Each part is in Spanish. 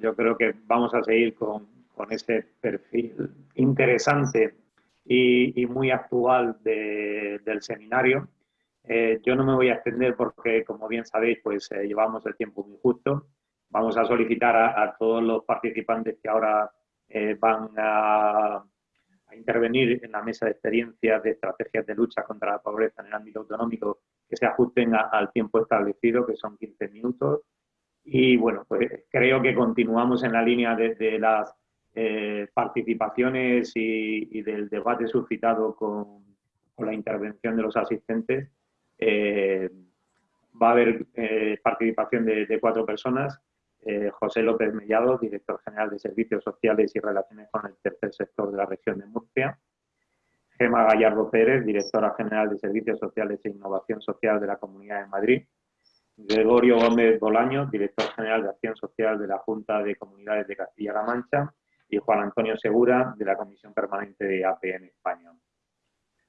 Yo creo que vamos a seguir con, con ese perfil interesante y, muy actual del seminario. Eh, yo no me voy a extender porque, como bien sabéis, pues eh, llevamos el tiempo muy justo. Vamos a solicitar a, todos los participantes que ahora eh, van a, a, intervenir en la mesa de experiencias de estrategias de lucha contra la pobreza en el ámbito autonómico que se ajusten al tiempo establecido, que son 15 minutos. Y bueno, pues creo que continuamos en la línea de, las eh, participaciones y, del debate suscitado con, la intervención de los asistentes. Eh, va a haber eh, participación de, cuatro personas. José López Mellado, director general de Servicios Sociales y Relaciones con el Tercer Sector de la región de Murcia. Gema Gallardo Pérez, directora general de Servicios Sociales e Innovación Social de la Comunidad de Madrid. Gregorio Gómez Bolaño, director general de Acción Social de la Junta de Comunidades de Castilla-La Mancha. Y Juan Antonio Segura, de la Comisión Permanente de APN España.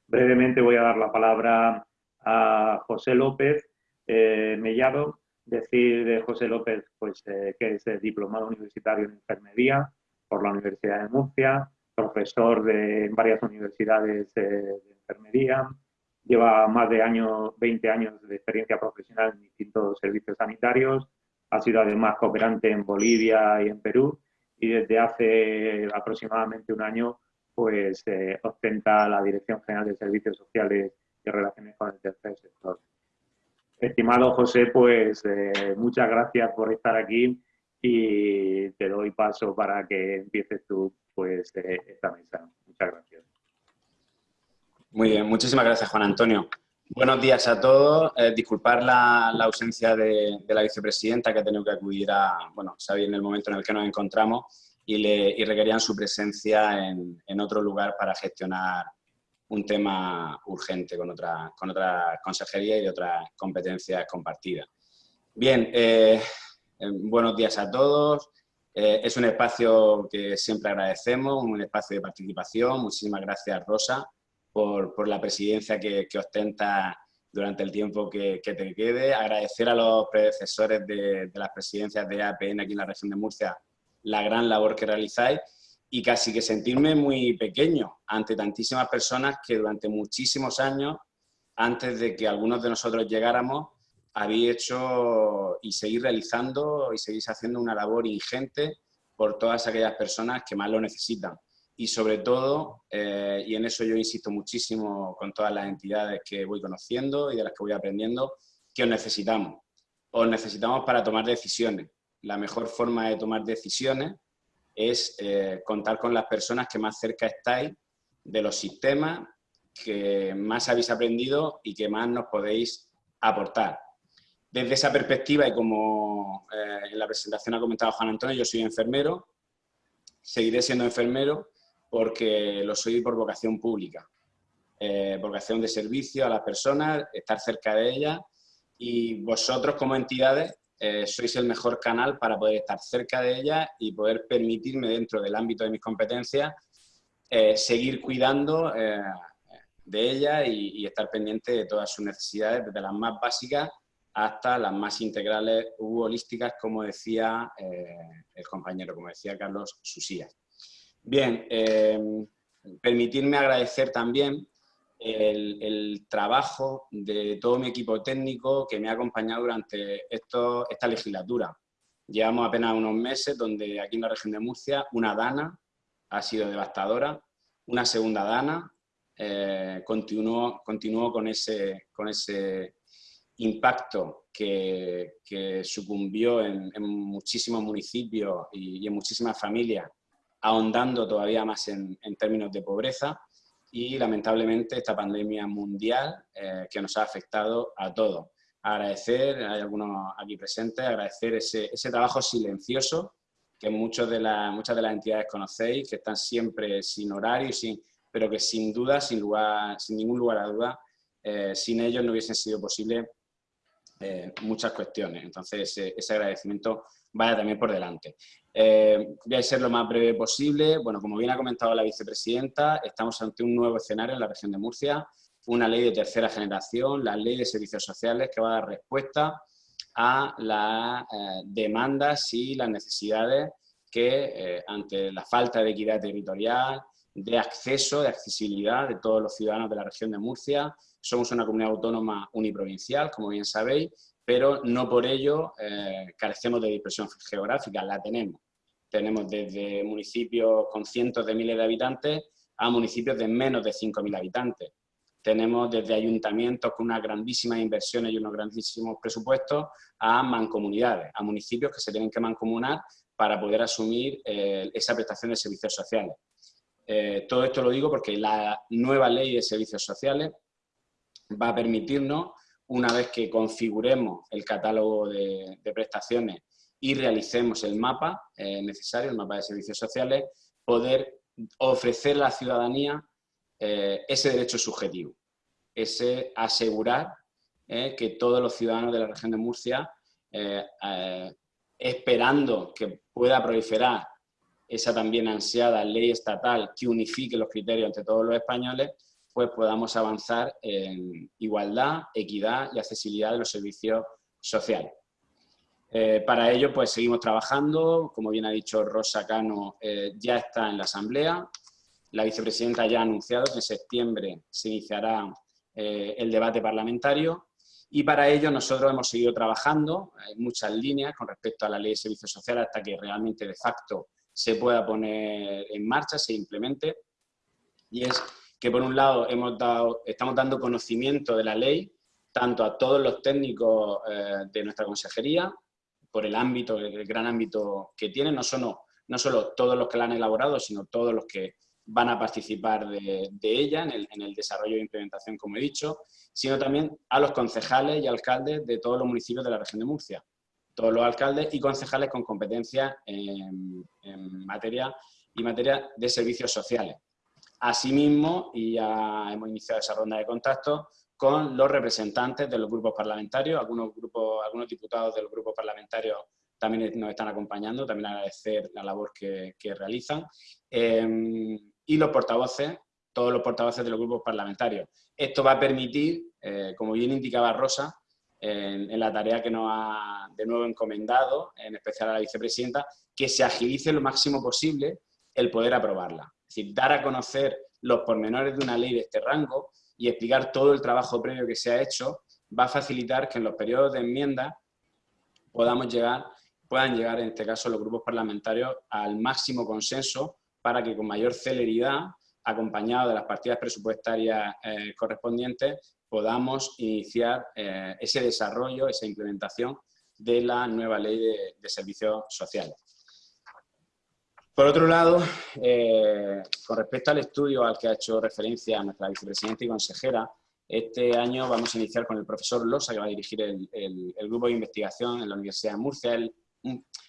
Brevemente voy a dar la palabra a José López eh, Mellado. Decir de José López pues, eh, que es diplomado universitario en enfermería por la Universidad de Murcia, profesor de varias universidades de enfermería, lleva más de año, 20 años de experiencia profesional en distintos servicios sanitarios, ha sido además cooperante en Bolivia y en Perú y desde hace aproximadamente un año pues eh, ostenta la Dirección General de Servicios Sociales y Relaciones con el Tercer Sector. Estimado José, pues eh, muchas gracias por estar aquí y te doy paso para que empieces tú pues eh, esta mesa. Muchas gracias. Muy bien, muchísimas gracias Juan Antonio. Buenos días a todos. Eh, disculpar la, ausencia de, la vicepresidenta que ha tenido que acudir a, bueno, sabía en el momento en el que nos encontramos y, le, requerían su presencia en, otro lugar para gestionar un tema urgente con otra, con otra consejería y otras competencias compartidas. Bien, eh, buenos días a todos. Eh, es un espacio que siempre agradecemos, un espacio de participación. Muchísimas gracias, Rosa, por, la presidencia que, ostenta durante el tiempo que, te quede. Agradecer a los predecesores de, las presidencias de APN aquí en la región de Murcia la gran labor que realizáis y casi que sentirme muy pequeño ante tantísimas personas que durante muchísimos años, antes de que algunos de nosotros llegáramos, habéis hecho y seguís realizando y seguís haciendo una labor ingente por todas aquellas personas que más lo necesitan. Y sobre todo, eh, y en eso yo insisto muchísimo con todas las entidades que voy conociendo y de las que voy aprendiendo, que os necesitamos. Os necesitamos para tomar decisiones. La mejor forma de tomar decisiones es eh, contar con las personas que más cerca estáis de los sistemas que más habéis aprendido y que más nos podéis aportar. Desde esa perspectiva y como eh, en la presentación ha comentado Juan Antonio, yo soy enfermero, seguiré siendo enfermero porque lo soy por vocación pública, eh, vocación de servicio a las personas, estar cerca de ellas y vosotros como entidades eh, sois el mejor canal para poder estar cerca de ellas y poder permitirme dentro del ámbito de mis competencias seguir cuidando de ellas y, estar pendiente de todas sus necesidades, desde las más básicas hasta las más integrales u holísticas, como decía eh, el compañero, como decía Carlos Susías. Bien, eh, permitirme agradecer también el, trabajo de todo mi equipo técnico que me ha acompañado durante esto, esta legislatura. Llevamos apenas unos meses donde aquí en la región de Murcia una dana ha sido devastadora, una segunda dana eh, continuó, continuó con, ese, con ese impacto que, sucumbió en, muchísimos municipios y, en muchísimas familias, ahondando todavía más en, términos de pobreza y lamentablemente esta pandemia mundial eh, que nos ha afectado a todos. Agradecer, hay algunos aquí presentes, agradecer ese, trabajo silencioso que muchos de muchas de las entidades conocéis, que están siempre sin horario, sin, pero que sin duda, sin, lugar, sin ningún lugar a duda, eh, sin ellos no hubiesen sido posible eh, muchas cuestiones. Entonces, ese agradecimiento vaya también por delante. Eh, voy a ser lo más breve posible. Bueno, como bien ha comentado la vicepresidenta, estamos ante un nuevo escenario en la región de Murcia, una ley de tercera generación, la ley de servicios sociales que va a dar respuesta a las eh, demandas y las necesidades que eh, ante la falta de equidad territorial, de acceso, de accesibilidad de todos los ciudadanos de la región de Murcia. Somos una comunidad autónoma uniprovincial, como bien sabéis, pero no por ello carecemos de dispersión geográfica, la tenemos. Tenemos desde municipios con cientos de miles de habitantes a municipios de menos de 5.000 habitantes. Tenemos desde ayuntamientos con unas grandísimas inversiones y unos grandísimos presupuestos a mancomunidades, a municipios que se tienen que mancomunar para poder asumir eh, esa prestación de servicios sociales. Eh, todo esto lo digo porque la nueva ley de servicios sociales va a permitirnos, una vez que configuremos el catálogo de, prestaciones y realicemos el mapa eh, necesario, el mapa de servicios sociales, poder ofrecer a la ciudadanía eh, ese derecho subjetivo, ese asegurar que todos los ciudadanos de la región de Murcia, esperando que pueda proliferar esa también ansiada ley estatal que unifique los criterios entre todos los españoles, pues podamos avanzar en igualdad, equidad y accesibilidad de los servicios sociales. Eh, para ello, pues seguimos trabajando, como bien ha dicho Rosa Cano, eh, ya está en la Asamblea, la vicepresidenta ya ha anunciado que en septiembre se iniciará eh, el debate parlamentario. Y para ello nosotros hemos seguido trabajando en muchas líneas con respecto a la ley de servicios sociales hasta que realmente de facto se pueda poner en marcha, se implemente. Y es que por un lado estamos dando conocimiento de la ley tanto a todos los técnicos de nuestra consejería, por el ámbito, el gran ámbito que tienen, no solo, no solo todos los que la han elaborado, sino todos los que van a participar de, ella en el, en desarrollo e implementación, como he dicho, sino también a los concejales y alcaldes de todos los municipios de la región de Murcia todos los alcaldes y concejales con competencia en, materia y materia de servicios sociales. Asimismo, y ya hemos iniciado esa ronda de contactos con los representantes de los grupos parlamentarios, algunos, grupos, algunos diputados de los grupos parlamentarios también nos están acompañando, también agradecer la labor que, realizan, em, y los portavoces, todos los portavoces de los grupos parlamentarios. Esto va a permitir, eh, como bien indicaba Rosa, en, la tarea que nos ha de nuevo encomendado, en especial a la vicepresidenta, que se agilice lo máximo posible el poder aprobarla. Es decir, dar a conocer los pormenores de una ley de este rango y explicar todo el trabajo previo que se ha hecho va a facilitar que en los periodos de enmienda podamos llegar, puedan llegar, en este caso, los grupos parlamentarios al máximo consenso para que con mayor celeridad, acompañado de las partidas presupuestarias eh, correspondientes, podamos iniciar eh, ese desarrollo, esa implementación de la nueva ley de, servicios sociales. Por otro lado, eh, con respecto al estudio al que ha hecho referencia nuestra vicepresidenta y consejera, este año vamos a iniciar con el profesor Losa, que va a dirigir el, grupo de investigación en la Universidad de Murcia,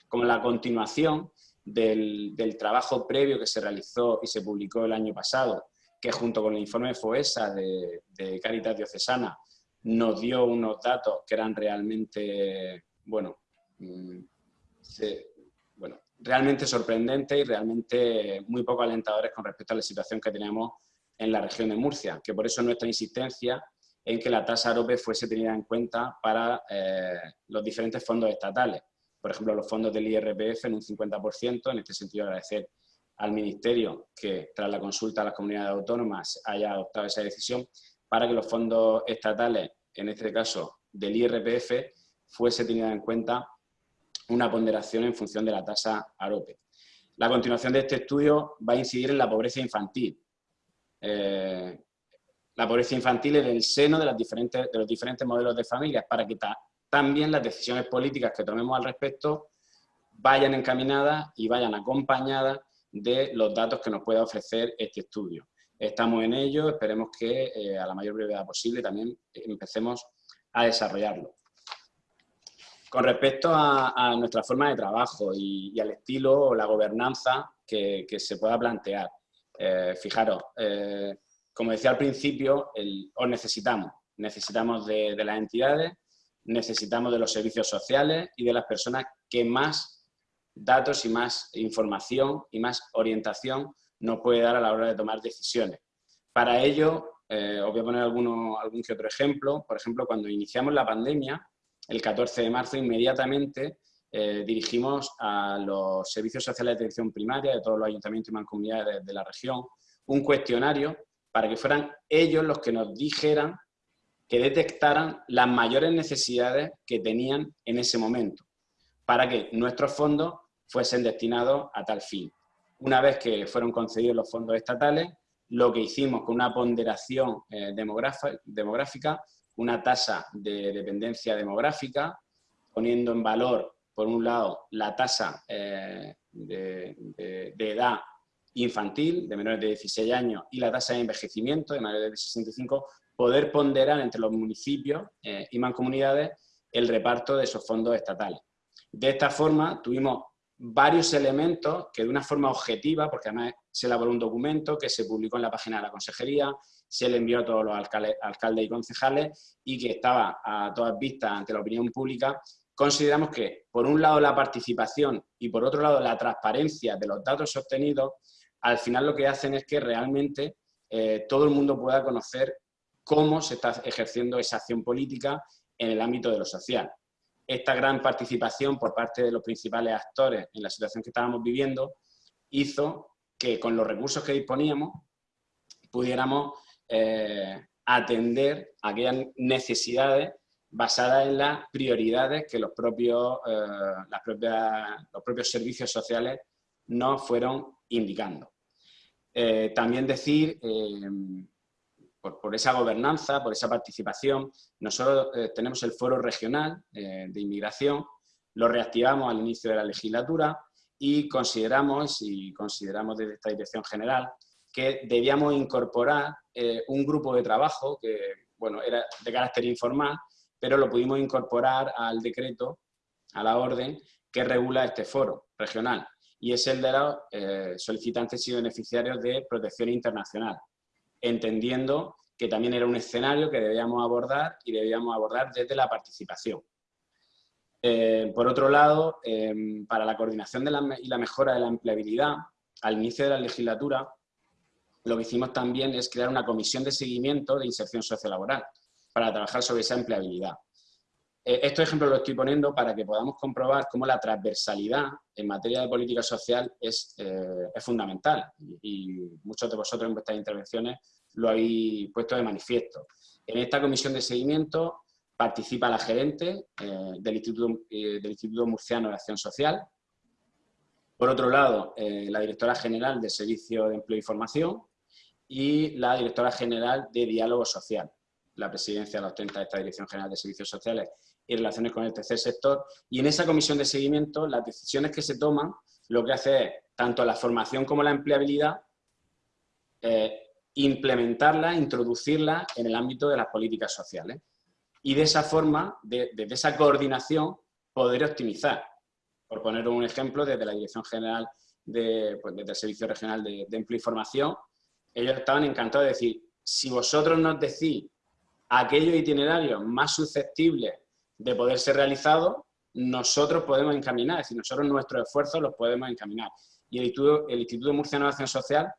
como la continuación del, trabajo previo que se realizó y se publicó el año pasado que junto con el informe FOESA de, Caritas Diocesana nos dio unos datos que eran realmente, bueno, mm, bueno, realmente sorprendentes y realmente muy poco alentadores con respecto a la situación que tenemos en la región de Murcia, que por eso nuestra insistencia en que la tasa AROPE fuese tenida en cuenta para eh, los diferentes fondos estatales. Por ejemplo, los fondos del IRPF en un 50%, en este sentido agradecer al Ministerio que tras la consulta a las comunidades autónomas haya adoptado esa decisión para que los fondos estatales, en este caso del IRPF, fuese tenida en cuenta una ponderación en función de la tasa AROPE. La continuación de este estudio va a incidir en la pobreza infantil. Eh, la pobreza infantil en el seno de, las diferentes, de los diferentes modelos de familias para que también las decisiones políticas que tomemos al respecto vayan encaminadas y vayan acompañadas de los datos que nos pueda ofrecer este estudio. Estamos en ello, esperemos que eh, a la mayor brevedad posible también empecemos a desarrollarlo. Con respecto a, nuestra forma de trabajo y, al estilo o la gobernanza que, se pueda plantear, eh, fijaros, eh, como decía al principio, os necesitamos. Necesitamos de las entidades, necesitamos de los servicios sociales y de las personas que más datos y más información y más orientación nos puede dar a la hora de tomar decisiones. Para ello, eh, os voy a poner alguno, algún que otro ejemplo. Por ejemplo, cuando iniciamos la pandemia, el 14 de marzo, inmediatamente eh, dirigimos a los servicios sociales de atención primaria de todos los ayuntamientos y mancomunidades de la región un cuestionario para que fueran ellos los que nos dijeran, que detectaran las mayores necesidades que tenían en ese momento, para que nuestros fondos fuesen destinados a tal fin. Una vez que fueron concedidos los fondos estatales, lo que hicimos con una ponderación eh, demográfica, una tasa de dependencia demográfica, poniendo en valor, por un lado, la tasa eh, de, edad infantil, de menores de 16 años, y la tasa de envejecimiento, de mayores de 65, poder ponderar entre los municipios eh, y mancomunidades el reparto de esos fondos estatales. De esta forma, tuvimos varios elementos que de una forma objetiva, porque además se elaboró un documento que se publicó en la página de la consejería, se le envió a todos los alcaldes, y concejales y que estaba a todas vistas ante la opinión pública, consideramos que, por un lado, la participación y, por otro lado, la transparencia de los datos obtenidos, al final lo que hacen es que realmente eh, todo el mundo pueda conocer cómo se está ejerciendo esa acción política en el ámbito de lo social esta gran participación por parte de los principales actores en la situación que estábamos viviendo hizo que con los recursos que disponíamos pudiéramos eh, atender aquellas necesidades basadas en las prioridades que los propios, eh, los propios servicios sociales nos fueron indicando. Eh, también decir por, esa gobernanza, por esa participación. Nosotros eh, tenemos el foro regional eh, de inmigración, lo reactivamos al inicio de la legislatura y consideramos, y consideramos desde esta dirección general, que debíamos incorporar eh, un grupo de trabajo que, bueno, era de carácter informal, pero lo pudimos incorporar al decreto, a la orden que regula este foro regional, y es el de los solicitantes y beneficiarios de protección internacional entendiendo que también era un escenario que debíamos abordar y debíamos abordar desde la participación. Eh, por otro lado, em, para la coordinación y la mejora de la empleabilidad, al inicio de la legislatura, lo que hicimos también es crear una comisión de seguimiento de inserción sociolaboral para trabajar sobre esa empleabilidad. Eh, estos ejemplos los estoy poniendo para que podamos comprobar cómo la transversalidad en materia de política social es, eh, fundamental y, muchos de vosotros en vuestras intervenciones lo habéis puesto de manifiesto. En esta comisión de seguimiento participa la gerente eh, del, Instituto, del Instituto Murciano de Acción Social, por otro lado, la directora general de Servicio de Empleo y Formación y la directora general de Diálogo Social. La presidencia la ostenta esta Dirección General de Servicios Sociales y relaciones con el tercer sector. Y en esa comisión de seguimiento, las decisiones que se toman, lo que hace es, tanto la formación como la empleabilidad, eh, implementarla, introducirla en el ámbito de las políticas sociales. Y de esa forma, desde esa coordinación, poder optimizar. Por poner un ejemplo, desde la Dirección General, de, pues desde el Servicio Regional de, de Empleo y Formación, ellos estaban encantados de decir, si vosotros nos decís aquellos itinerarios más susceptibles de poder ser realizado, nosotros podemos encaminar, es decir, nosotros nuestros esfuerzos los podemos encaminar. Y el Instituto, el Instituto Murciano de Acción Social,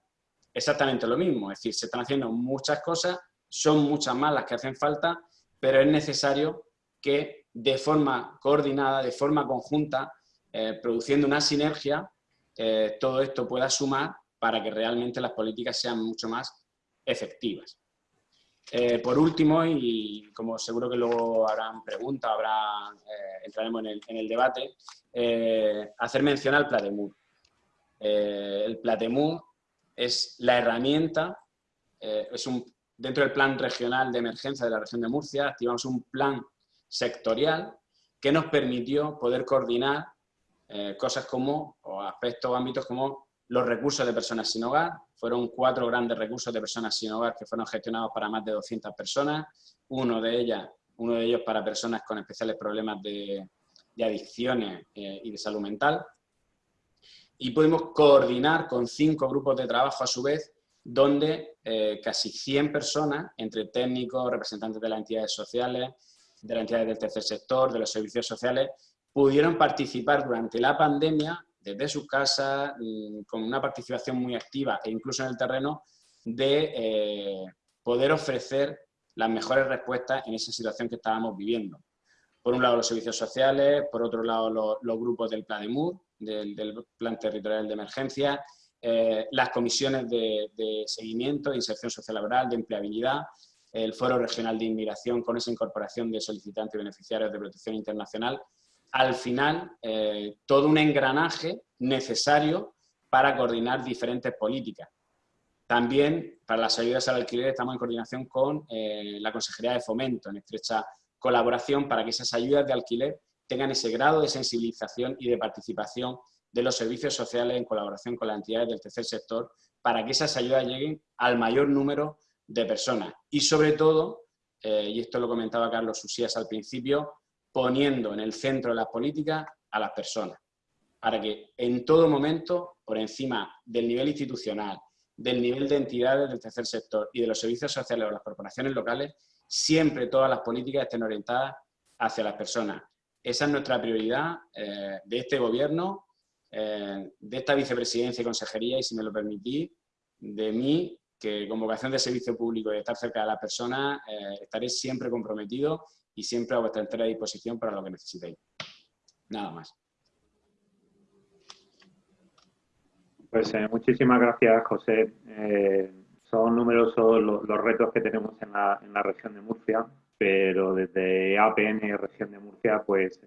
exactamente lo mismo, es decir, se están haciendo muchas cosas, son muchas más las que hacen falta, pero es necesario que de forma coordinada, de forma conjunta, eh, produciendo una sinergia, eh, todo esto pueda sumar para que realmente las políticas sean mucho más efectivas. Eh, por último, y como seguro que luego habrán preguntas, habrá, entraremos en el, debate, eh, hacer mención al Platemur. el Platemur es la herramienta, es un, dentro del plan regional de emergencia de la región de Murcia, activamos un plan sectorial que nos permitió poder coordinar cosas como, o aspectos o ámbitos como los recursos de personas sin hogar, fueron cuatro grandes recursos de personas sin hogar que fueron gestionados para más de 200 personas, uno de, ellas, uno de ellos para personas con especiales problemas de, adicciones eh, y de salud mental. Y pudimos coordinar con cinco grupos de trabajo a su vez, donde eh, casi 100 personas, entre técnicos, representantes de las entidades sociales, de las entidades del tercer sector, de los servicios sociales, pudieron participar durante la pandemia desde sus casas, mm, con una participación muy activa e incluso en el terreno, de eh, poder ofrecer las mejores respuestas en esa situación que estábamos viviendo. por un lado los servicios sociales, por otro lado los, grupos del PLADEMUR, del, Plan Territorial de Emergencia, eh, las comisiones de, seguimiento, de inserción social laboral, de empleabilidad, el Foro Regional de Inmigración con esa incorporación de solicitantes y beneficiarios de protección internacional. Al final, eh, todo un engranaje necesario para coordinar diferentes políticas. También, para las ayudas al alquiler, estamos en coordinación con eh, la Consejería de Fomento, en estrecha colaboración para que esas ayudas de alquiler tengan ese grado de sensibilización y de participación de los servicios sociales en colaboración con las entidades del tercer sector para que esas ayudas lleguen al mayor número de personas. Y sobre todo, eh, y esto lo comentaba Carlos Susías al principio, poniendo en el centro de las políticas a las personas, para que en todo momento, por encima del nivel institucional, del nivel de entidades del tercer sector y de los servicios sociales o las corporaciones locales, siempre todas las políticas estén orientadas hacia las personas. Esa es nuestra prioridad eh, de este gobierno, eh, de esta vicepresidencia y consejería, y si me lo permitís, de mí, que con vocación de servicio público y de estar cerca de las personas, eh, estaré siempre comprometido y siempre a vuestra entera disposición para lo que necesitéis. Nada más. Pues muchísimas gracias, José son numerosos los, retos que tenemos en la, en la, región de Murcia, pero desde APN región de Murcia, pues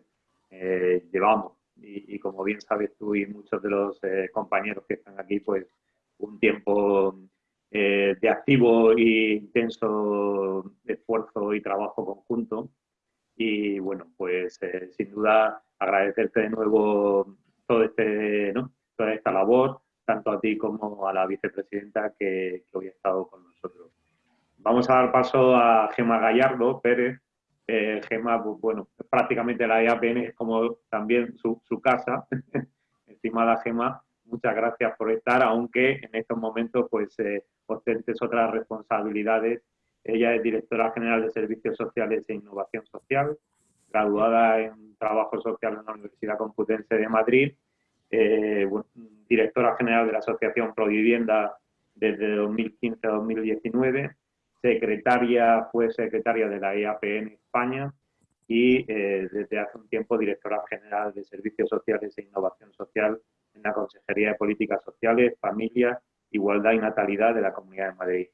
eh, llevamos, y, como bien sabes tú y muchos de los eh, compañeros que están aquí, pues un tiempo eh, de activo e intenso esfuerzo y trabajo conjunto. Y bueno, pues sin duda agradecerte de nuevo todo este, ¿no? toda esta labor, tanto a ti como a la vicepresidenta que, hoy ha estado con nosotros. Vamos a dar paso a Gema Gallardo Pérez. Eh, Gema, bueno, prácticamente la EAPN es como también su, casa. Estimada Gema, muchas gracias por estar, aunque en estos momentos pues eh, ostentes otras responsabilidades. Ella es directora general de Servicios Sociales e Innovación Social, graduada en Trabajo Social en la Universidad Complutense de Madrid eh, directora general de la Asociación Provivienda desde 2015 a 2019, secretaria, fue secretaria de la EAPN España y eh, desde hace un tiempo directora general de Servicios Sociales e Innovación Social en la Consejería de Políticas Sociales, Familia, Igualdad y Natalidad de la Comunidad de Madrid.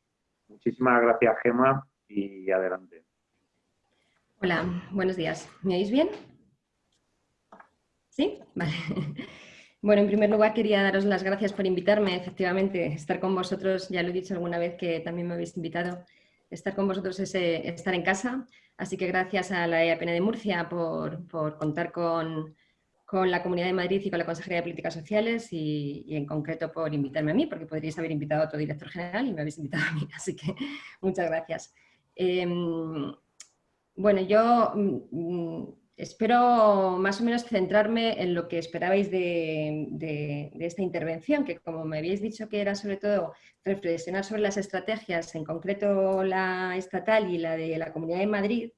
Muchísimas gracias, Gema, y adelante. Hola, buenos días. ¿Me oís bien? ¿Sí? Vale. Bueno, en primer lugar quería daros las gracias por invitarme, efectivamente, estar con vosotros, ya lo he dicho alguna vez que también me habéis invitado, estar con vosotros es eh, estar en casa, así que gracias a la EAPN de Murcia por, contar con, la Comunidad de Madrid y con la Consejería de Políticas Sociales y, en concreto por invitarme a mí, porque podríais haber invitado a otro director general y me habéis invitado a mí, así que muchas gracias. Em, bueno, yo mm, Espero más o menos centrarme en lo que esperabais de, esta intervención, que como me habéis dicho que era sobre todo reflexionar sobre las estrategias, en concreto la estatal y la de la Comunidad de Madrid,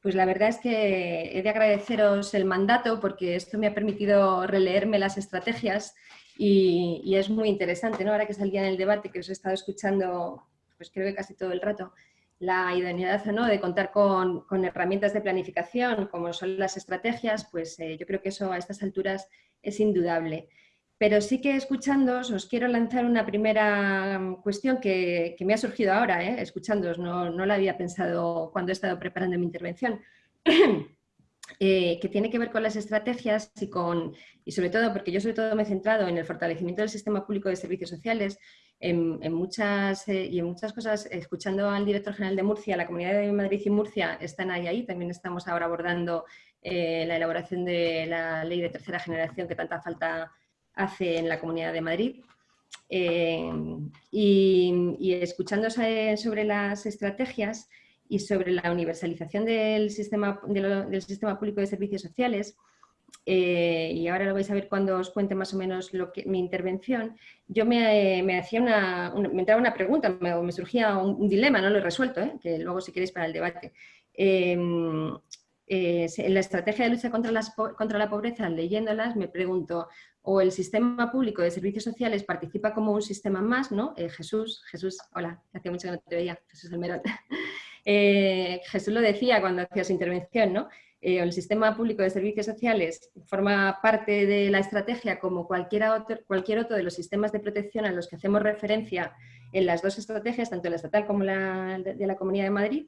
pues la verdad es que he de agradeceros el mandato porque esto me ha permitido releerme las estrategias y, es muy interesante, ¿no? Ahora que salía en el debate, que os he estado escuchando, pues creo que casi todo el rato, la idoneidad o no de contar con, herramientas de planificación como son las estrategias, pues eh, yo creo que eso a estas alturas es indudable. Pero sí que escuchándoos os quiero lanzar una primera mm, cuestión que, me ha surgido ahora, ¿eh? escuchándoos, no, no la había pensado cuando he estado preparando mi intervención. Eh, que tiene que ver con las estrategias y, con, y sobre todo, porque yo sobre todo me he centrado en el fortalecimiento del sistema público de servicios sociales, en, muchas, eh, y en muchas cosas, escuchando al director general de Murcia, la Comunidad de Madrid y Murcia están ahí, ahí. también estamos ahora abordando eh, la elaboración de la ley de tercera generación que tanta falta hace en la Comunidad de Madrid. y, y escuchando sobre las estrategias, y sobre la universalización del sistema, del sistema público de servicios sociales, eh, y ahora lo vais a ver cuando os cuente más o menos mi intervención, yo me, me hacía una, me entraba una pregunta, me, me surgía un, dilema, no lo he resuelto, ¿eh? que luego si queréis para el debate. Em, eh, en la estrategia de lucha contra, las, contra la pobreza, leyéndolas, me pregunto, o el sistema público de servicios sociales participa como un sistema más, ¿no? Jesús, Jesús, hola, hace mucho que no te veía, Jesús Almerón. Eh, Jesús lo decía cuando hacía su intervención, ¿no? Eh, el sistema público de servicios sociales forma parte de la estrategia como cualquier otro, de los sistemas de protección a los que hacemos referencia en las dos estrategias, tanto la estatal como la de, la Comunidad de Madrid,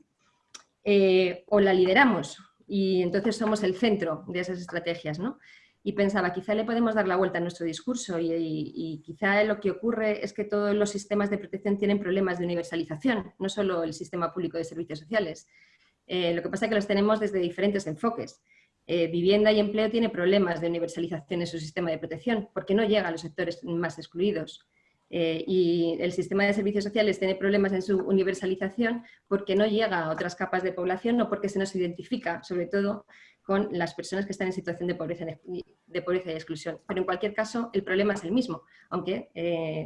eh, o la lideramos y entonces somos el centro de esas estrategias. ¿no? Y pensaba, quizá le podemos dar la vuelta a nuestro discurso y, quizá lo que ocurre es que todos los sistemas de protección tienen problemas de universalización, no solo el sistema público de servicios sociales. Eh, lo que pasa es que los tenemos desde diferentes enfoques. Eh, vivienda y empleo tiene problemas de universalización en su sistema de protección porque no llega a los sectores más excluidos. Eh, y el sistema de servicios sociales tiene problemas en su universalización porque no llega a otras capas de población, no porque se nos identifica, sobre todo, con las personas que están en situación de pobreza, de pobreza y exclusión. Pero en cualquier caso, el problema es el mismo, aunque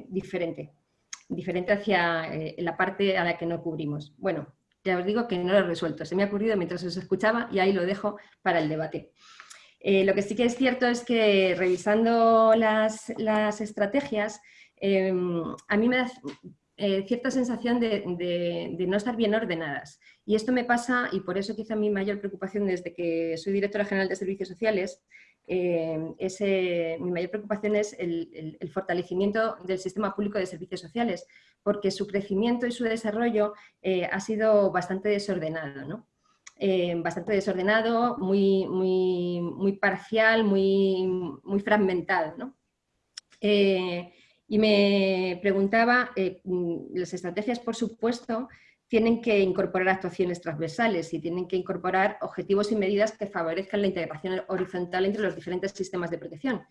diferente. Diferente hacia la parte a la que no cubrimos. Bueno, ya os digo que no lo he resuelto, se me ha ocurrido mientras os escuchaba y ahí lo dejo para el debate. Eh, lo que sí que es cierto es que revisando las, estrategias, em, a mí me da eh, cierta sensación de, no estar bien ordenadas. Y esto me pasa, y por eso quizá mi mayor preocupación desde que soy directora general de servicios sociales, eh, mi mayor preocupación es el, fortalecimiento del sistema público de servicios sociales, porque su crecimiento y su desarrollo eh, ha sido bastante desordenado. Eh, bastante desordenado, muy, muy, muy parcial, muy, muy fragmentado. y me preguntaba, las estrategias, por supuesto, tienen que incorporar actuaciones transversales y tienen que incorporar objetivos y medidas que favorezcan la integración horizontal entre los diferentes sistemas de protección.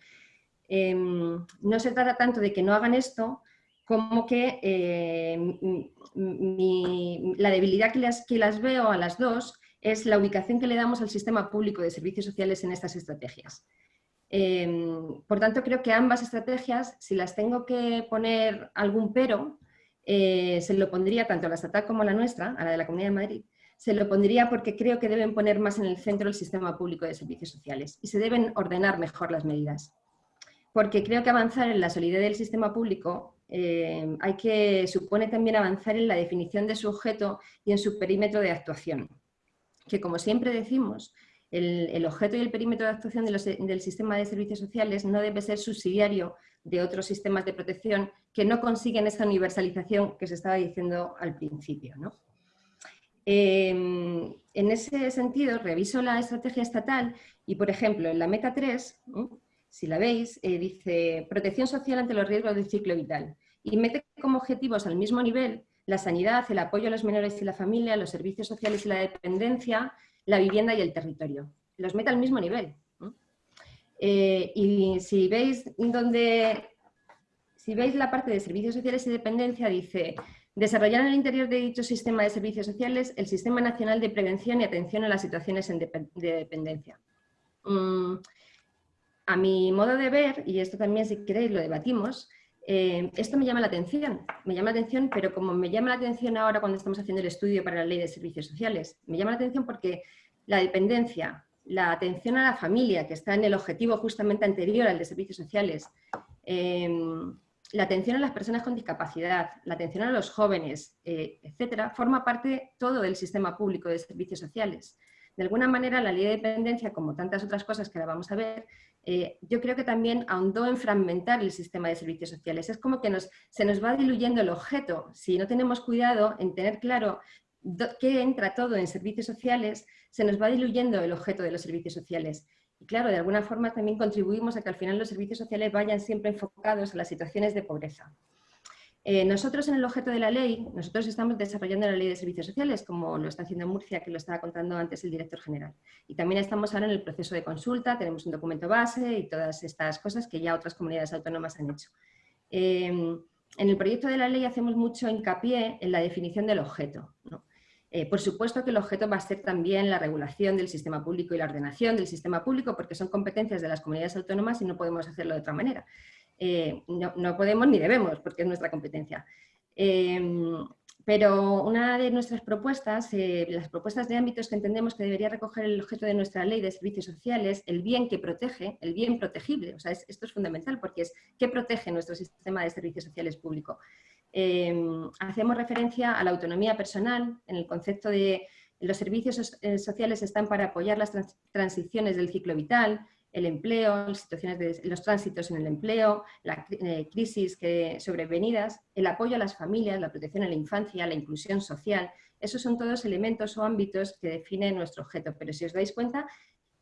Em, no se trata tanto de que no hagan esto como que em, la debilidad que las, que las veo a las dos es la ubicación que le damos al sistema público de servicios sociales en estas estrategias. Em, por tanto, creo que ambas estrategias, si las tengo que poner algún pero, eh, se lo pondría tanto a la estatal como a la nuestra, a la de la Comunidad de Madrid, se lo pondría porque creo que deben poner más en el centro el sistema público de servicios sociales y se deben ordenar mejor las medidas. Porque creo que avanzar en la solidez del sistema público eh, hay que, supone también avanzar en la definición de su objeto y en su perímetro de actuación. Que como siempre decimos, el, objeto y el perímetro de actuación del sistema de servicios sociales no debe ser subsidiario de otros sistemas de protección que no consiguen esa universalización que se estaba diciendo al principio. Em, en ese sentido, reviso la estrategia estatal y, por ejemplo, en la meta 3, si la veis, eh, dice protección social ante los riesgos del ciclo vital y mete como objetivos al mismo nivel la sanidad, el apoyo a los menores y la familia, los servicios sociales y la dependencia, la vivienda y el territorio. Los mete al mismo nivel. Eh, y si veis donde, si veis la parte de servicios sociales y dependencia, dice desarrollar en el interior de dicho sistema de servicios sociales el Sistema Nacional de Prevención y Atención a las Situaciones de Dependencia. Mm, a mi modo de ver, y esto también si queréis lo debatimos, eh, esto me llama la atención, me llama la atención, pero como me llama la atención ahora cuando estamos haciendo el estudio para la Ley de Servicios Sociales, me llama la atención porque la dependencia, la atención a la familia, que está en el objetivo justamente anterior al de servicios sociales, em, la atención a las personas con discapacidad, la atención a los jóvenes, eh, etcétera, forma parte todo del sistema público de servicios sociales. De alguna manera, la ley de dependencia, como tantas otras cosas que ahora vamos a ver, eh, yo creo que también ahondó en fragmentar el sistema de servicios sociales. Es como que se nos va diluyendo el objeto. Si no tenemos cuidado en tener claro qué entra todo en servicios sociales, se nos va diluyendo el objeto de los servicios sociales. Y claro, de alguna forma también contribuimos a que al final los servicios sociales vayan siempre enfocados a las situaciones de pobreza. Eh, nosotros en el objeto de la ley, nosotros estamos desarrollando la ley de servicios sociales, como lo está haciendo Murcia, que lo estaba contando antes el director general. Y también estamos ahora en el proceso de consulta, tenemos un documento base y todas estas cosas que ya otras comunidades autónomas han hecho. Eh, en el proyecto de la ley hacemos mucho hincapié en la definición del objeto. ¿no? Eh, por supuesto que el objeto va a ser también la regulación del sistema público y la ordenación del sistema público, porque son competencias de las comunidades autónomas y no podemos hacerlo de otra manera. Eh, no, podemos ni debemos, porque es nuestra competencia. Em, pero una de nuestras propuestas, eh, las propuestas de ámbitos que entendemos que debería recoger el objeto de nuestra ley de servicios sociales, el bien que protege, el bien protegible, o sea, esto es fundamental porque es qué protege nuestro sistema de servicios sociales público. Em, hacemos referencia a la autonomía personal en el concepto de los servicios eh, sociales están para apoyar las transiciones del ciclo vital, el empleo, las situaciones de, los tránsitos en el empleo, la eh, crisis que, sobrevenidas, el apoyo a las familias, la protección a la infancia, la inclusión social. Esos son todos elementos o ámbitos que definen nuestro objeto. Pero si os dais cuenta,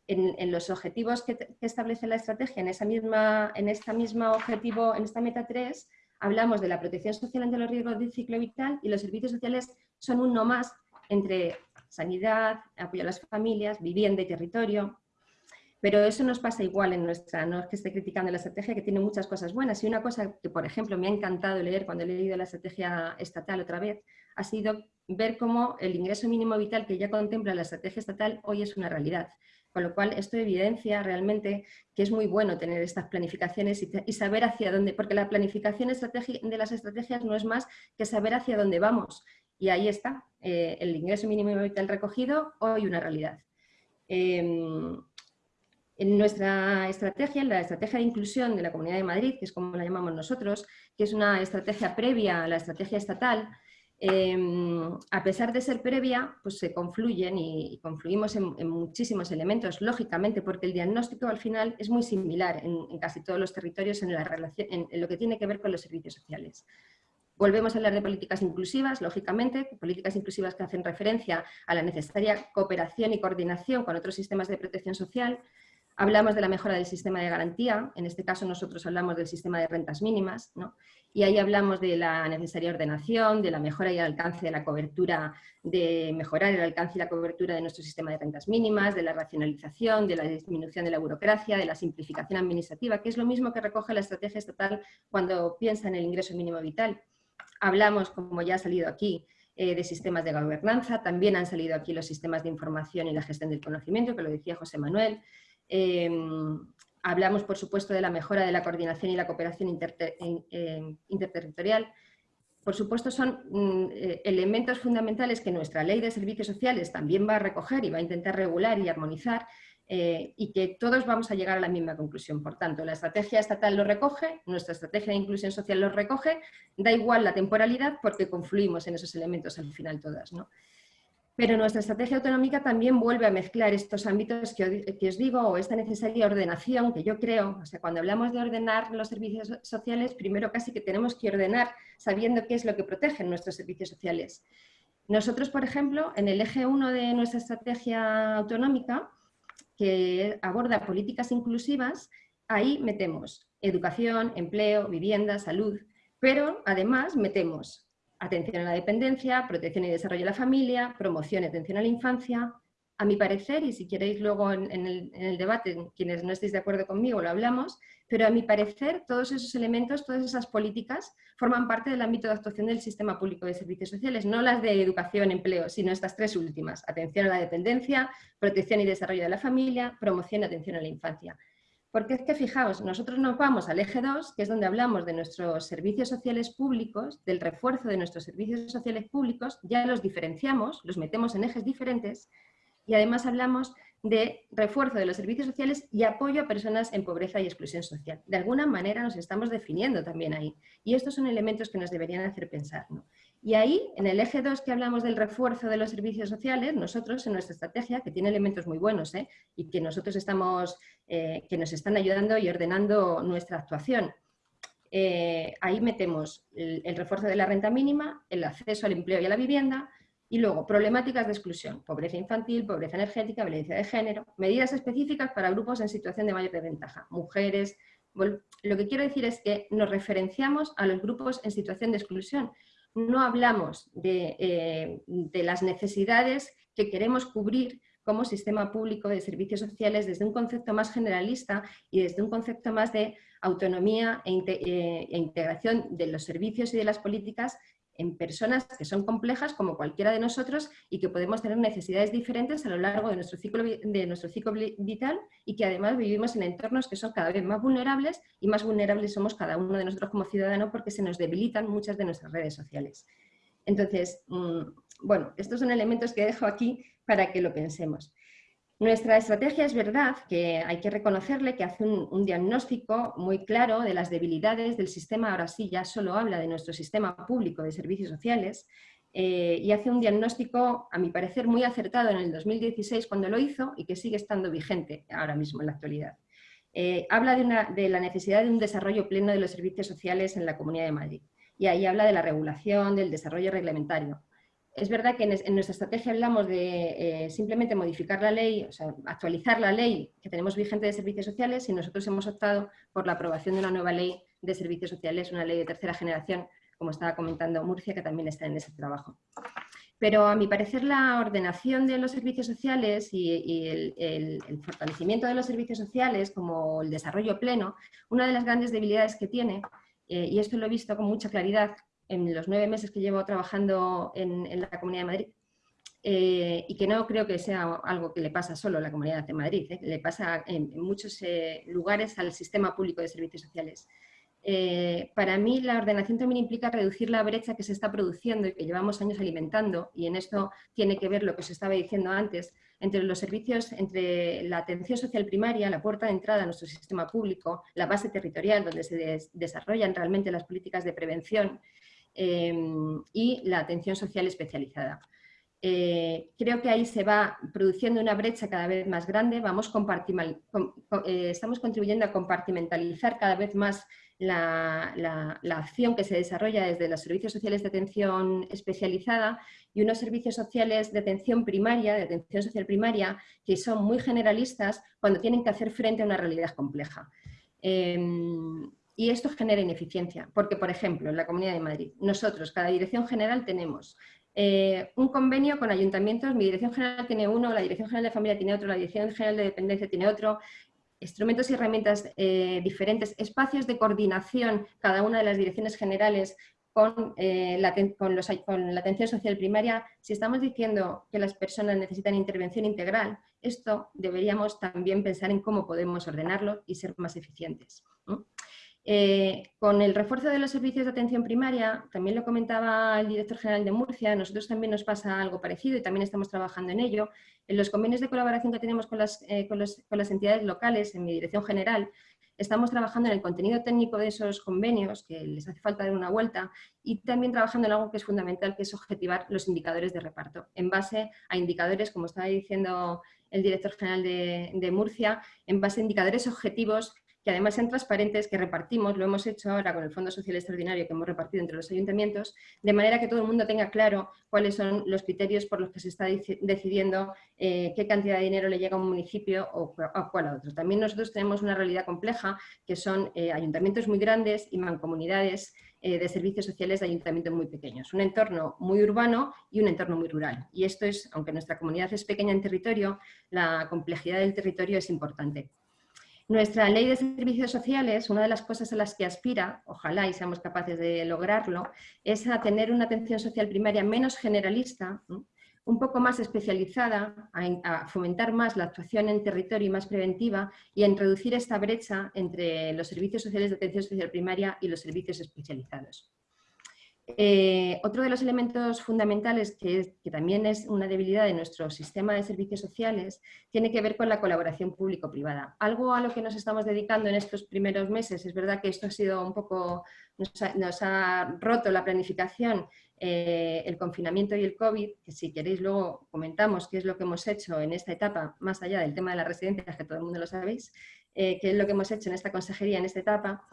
en, los objetivos que, establece la estrategia, en, esa misma, en esta misma objetivo, en esta meta 3, hablamos de la protección social ante los riesgos del ciclo vital y los servicios sociales son uno más entre sanidad, apoyo a las familias, vivienda y territorio. Pero eso nos pasa igual en nuestra, no es que esté criticando la estrategia, que tiene muchas cosas buenas. Y una cosa que, por ejemplo, me ha encantado leer cuando he leído la estrategia estatal otra vez, ha sido ver cómo el ingreso mínimo vital que ya contempla la estrategia estatal hoy es una realidad. Con lo cual, esto evidencia realmente que es muy bueno tener estas planificaciones y, saber hacia dónde, porque la planificación de las estrategias no es más que saber hacia dónde vamos. Y ahí está, eh, el ingreso mínimo vital recogido, hoy una realidad. Em, en nuestra estrategia, la estrategia de inclusión de la Comunidad de Madrid, que es como la llamamos nosotros, que es una estrategia previa a la estrategia estatal, Em, a pesar de ser previa, pues se confluyen y, confluimos en, muchísimos elementos, lógicamente, porque el diagnóstico al final es muy similar en, casi todos los territorios en, lo que tiene que ver con los servicios sociales. Volvemos a hablar de políticas inclusivas, lógicamente, políticas inclusivas que hacen referencia a la necesaria cooperación y coordinación con otros sistemas de protección social, Hablamos de la mejora del sistema de garantía, en este caso nosotros hablamos del sistema de rentas mínimas, ¿no? y ahí hablamos de la necesaria ordenación, de la mejora y el alcance de la cobertura, de mejorar el alcance y la cobertura de nuestro sistema de rentas mínimas, de la racionalización, de la disminución de la burocracia, de la simplificación administrativa, que es lo mismo que recoge la estrategia estatal cuando piensa en el ingreso mínimo vital. Hablamos, como ya ha salido aquí, eh, de sistemas de gobernanza, también han salido aquí los sistemas de información y la gestión del conocimiento, que lo decía José Manuel, Em, hablamos, por supuesto, de la mejora de la coordinación y la cooperación interterritorial. Por supuesto, son mm, eh, elementos fundamentales que nuestra ley de servicios sociales también va a recoger y va a intentar regular y armonizar eh, y que todos vamos a llegar a la misma conclusión. Por tanto, la estrategia estatal lo recoge, nuestra estrategia de inclusión social lo recoge, da igual la temporalidad porque confluimos en esos elementos al final todas. ¿no? Pero nuestra estrategia autonómica también vuelve a mezclar estos ámbitos que, os digo, o esta necesaria ordenación que yo creo, o sea, cuando hablamos de ordenar los servicios sociales, primero casi que tenemos que ordenar sabiendo qué es lo que protegen nuestros servicios sociales. Nosotros, por ejemplo, en el eje 1 de nuestra estrategia autonómica, que aborda políticas inclusivas, ahí metemos educación, empleo, vivienda, salud, pero además metemos atención a la dependencia, protección y desarrollo de la familia, promoción y atención a la infancia. A mi parecer, y si queréis luego en, el, debate, quienes no estéis de acuerdo conmigo, lo hablamos, pero a mi parecer todos esos elementos, todas esas políticas forman parte del ámbito de actuación del sistema público de servicios sociales, no las de educación, empleo, sino estas tres últimas, atención a la dependencia, protección y desarrollo de la familia, promoción y atención a la infancia. Porque es que fijaos, nosotros nos vamos al eje 2, que es donde hablamos de nuestros servicios sociales públicos, del refuerzo de nuestros servicios sociales públicos, ya los diferenciamos, los metemos en ejes diferentes y además hablamos de refuerzo de los servicios sociales y apoyo a personas en pobreza y exclusión social. De alguna manera nos estamos definiendo también ahí. Y estos son elementos que nos deberían hacer pensar. Y ahí, en el eje 2 que hablamos del refuerzo de los servicios sociales, nosotros en nuestra estrategia, que tiene elementos muy buenos ¿eh? y que nosotros estamos, eh, que nos están ayudando y ordenando nuestra actuación, eh, ahí metemos el refuerzo de la renta mínima, el acceso al empleo y a la vivienda, y luego, problemáticas de exclusión, pobreza infantil, pobreza energética, violencia de género, medidas específicas para grupos en situación de mayor desventaja, mujeres. Lo que quiero decir es que nos referenciamos a los grupos en situación de exclusión. No hablamos de, eh, de las necesidades que queremos cubrir como sistema público de servicios sociales desde un concepto más generalista y desde un concepto más de autonomía e, eh, e integración de los servicios y de las políticas en personas que son complejas como cualquiera de nosotros y que podemos tener necesidades diferentes a lo largo de nuestro ciclo, de nuestro ciclo vital y que además vivimos en entornos que son cada vez más vulnerables y más vulnerables somos cada uno de nosotros como ciudadano porque se nos debilitan muchas de nuestras redes sociales. Entonces, mm, bueno, estos son elementos que dejo aquí para que lo pensemos. Nuestra estrategia es verdad que hay que reconocerle que hace un, diagnóstico muy claro de las debilidades del sistema, ahora sí ya solo habla de nuestro sistema público de servicios sociales, eh, y hace un diagnóstico, a mi parecer, muy acertado en el 2016 cuando lo hizo y que sigue estando vigente ahora mismo en la actualidad. Eh, habla de, la necesidad de un desarrollo pleno de los servicios sociales en la Comunidad de Madrid. Y ahí habla de la regulación, del desarrollo reglamentario. Es verdad que en, nuestra estrategia hablamos de eh, simplemente modificar la ley, o sea, actualizar la ley que tenemos vigente de servicios sociales y nosotros hemos optado por la aprobación de una nueva ley de servicios sociales, una ley de tercera generación, como estaba comentando Murcia, que también está en ese trabajo. Pero a mi parecer la ordenación de los servicios sociales y, el, fortalecimiento de los servicios sociales como el desarrollo pleno, una de las grandes debilidades que tiene, eh, y esto lo he visto con mucha claridad en los nueve meses que llevo trabajando en, la Comunidad de Madrid, eh, y que no creo que sea algo que le pasa solo a la Comunidad de Madrid, eh, le pasa en, muchos lugares al sistema público de servicios sociales. Eh, para mí la ordenación también implica reducir la brecha que se está produciendo y que llevamos años alimentando, y en esto tiene que ver lo que os estaba diciendo antes, entre los servicios, entre la atención social primaria, la puerta de entrada a nuestro sistema público, la base territorial donde se desarrollan realmente las políticas de prevención eh, y la atención social especializada. Eh, creo que ahí se va produciendo una brecha cada vez más grande, vamos estamos contribuyendo a compartimentalizar cada vez más la, acción que se desarrolla desde los servicios sociales de atención especializada y unos servicios sociales de atención primaria, de atención social primaria, que son muy generalistas cuando tienen que hacer frente a una realidad compleja. Em, y esto genera ineficiencia, porque, por ejemplo, en la Comunidad de Madrid, nosotros, cada dirección general, tenemos eh, un convenio con ayuntamientos, mi dirección general tiene uno, la dirección general de familia tiene otro, la dirección general de dependencia tiene otro, instrumentos y herramientas eh, diferentes, espacios de coordinación, cada una de las direcciones generales eh, con, la atención social primaria, si estamos diciendo que las personas necesitan intervención integral, esto deberíamos también pensar en cómo podemos ordenarlo y ser más eficientes. Eh, con el refuerzo de los servicios de atención primaria, también lo comentaba el director general de Murcia, nosotros también nos pasa algo parecido y también estamos trabajando en ello. En los convenios de colaboración que tenemos con las, eh, con las entidades locales, en mi dirección general, estamos trabajando en el contenido técnico de esos convenios, que les hace falta dar una vuelta, y también trabajando en algo que es fundamental, que es objetivar los indicadores de reparto, en base a indicadores, como estaba diciendo el director general de Murcia, en base a indicadores objetivos que además sean transparentes, que repartimos, lo hemos hecho ahora con el Fondo Social Extraordinario que hemos repartido entre los ayuntamientos, de manera que todo el mundo tenga claro cuáles son los criterios por los que se está decidiendo eh, qué cantidad de dinero le llega a un municipio o a cuál a otro. También nosotros tenemos una realidad compleja, que son eh, ayuntamientos muy grandes y mancomunidades eh, de servicios sociales de ayuntamientos muy pequeños. Un entorno muy urbano y un entorno muy rural. Y esto es, aunque nuestra comunidad es pequeña en territorio, la complejidad del territorio es importante. Nuestra ley de servicios sociales, una de las cosas a las que aspira, ojalá y seamos capaces de lograrlo, es a tener una atención social primaria menos generalista, un poco más especializada, a, fomentar más la actuación en territorio y más preventiva y a introducir esta brecha entre los servicios sociales de atención social primaria y los servicios especializados. Eh, otro de los elementos fundamentales, que, también es una debilidad de nuestro sistema de servicios sociales, tiene que ver con la colaboración público-privada. Algo a lo que nos estamos dedicando en estos primeros meses, es verdad que esto ha sido un poco, nos ha, roto la planificación, eh, el confinamiento y el COVID, que si queréis luego comentamos qué es lo que hemos hecho en esta etapa, más allá del tema de las residencias, que todo el mundo lo sabéis, eh, qué es lo que hemos hecho en esta consejería en esta etapa,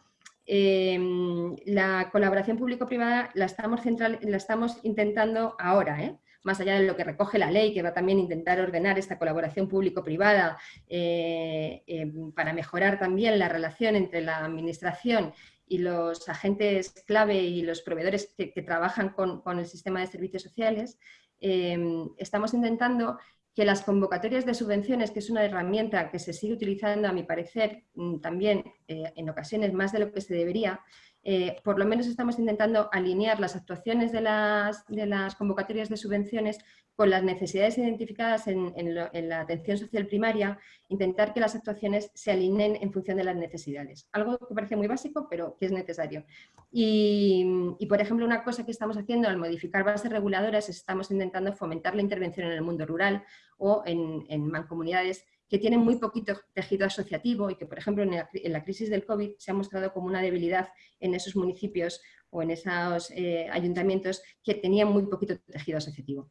Em, la colaboración público-privada la, estamos intentando ahora, ¿eh? más allá de lo que recoge la ley, que va también a intentar ordenar esta colaboración público-privada eh, em, para mejorar también la relación entre la administración y los agentes clave y los proveedores que, trabajan con, con, el sistema de servicios sociales, em, estamos intentando que las convocatorias de subvenciones, que es una herramienta que se sigue utilizando, a mi parecer, mm, también eh, en ocasiones más de lo que se debería, eh, por lo menos estamos intentando alinear las actuaciones de las, de las convocatorias de subvenciones con las necesidades identificadas en, la atención social primaria, intentar que las actuaciones se alineen en función de las necesidades. Algo que parece muy básico, pero que es necesario. Y, por ejemplo, una cosa que estamos haciendo al modificar bases reguladoras es estamos intentando fomentar la intervención en el mundo rural o en, mancomunidades que tienen muy poquito tejido asociativo y que, por ejemplo, en la, crisis del COVID se ha mostrado como una debilidad en esos municipios o en esos eh, ayuntamientos que tenían muy poquito tejido asociativo.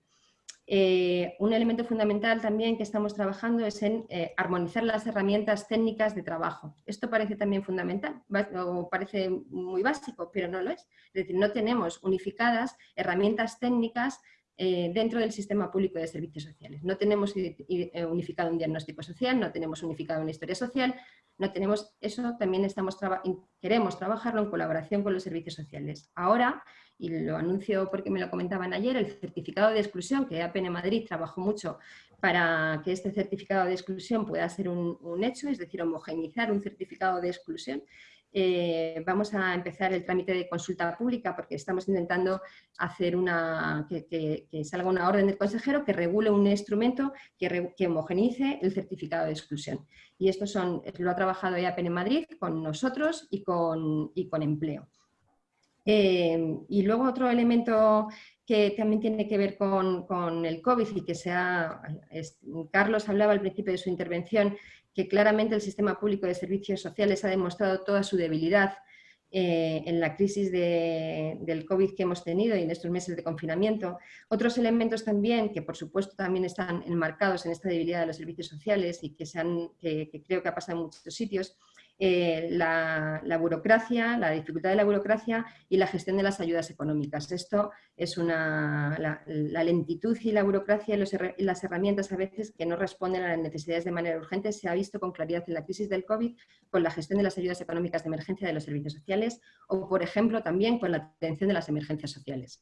Eh, un elemento fundamental también que estamos trabajando es en eh, armonizar las herramientas técnicas de trabajo. Esto parece también fundamental, parece muy básico, pero no lo es. Es decir, no tenemos unificadas herramientas técnicas eh, dentro del sistema público de servicios sociales. No tenemos unificado un diagnóstico social, no tenemos unificado una historia social, no tenemos eso, también estamos queremos trabajarlo en colaboración con los servicios sociales. Ahora, y lo anuncio porque me lo comentaban ayer, el certificado de exclusión, que APN Madrid trabajó mucho para que este certificado de exclusión pueda ser un, hecho, es decir, homogeneizar un certificado de exclusión, eh, vamos a empezar el trámite de consulta pública porque estamos intentando hacer una, que, salga una orden del consejero que regule un instrumento que, que, homogenice el certificado de exclusión. Y esto son, lo ha trabajado EAPEN en Madrid con nosotros y con, y con empleo. Eh, y luego otro elemento que también tiene que ver con, con el COVID y que sea, Carlos hablaba al principio de su intervención, que claramente el sistema público de servicios sociales ha demostrado toda su debilidad eh, en la crisis del COVID que hemos tenido y en estos meses de confinamiento. Otros elementos también, que por supuesto también están enmarcados en esta debilidad de los servicios sociales y que, se que creo que ha pasado en muchos sitios, eh, la, burocracia, la dificultad de la burocracia y la gestión de las ayudas económicas. Esto es una, la, lentitud y la burocracia y, las herramientas a veces que no responden a las necesidades de manera urgente se ha visto con claridad en la crisis del COVID con la gestión de las ayudas económicas de emergencia de los servicios sociales o, por ejemplo, también con la atención de las emergencias sociales.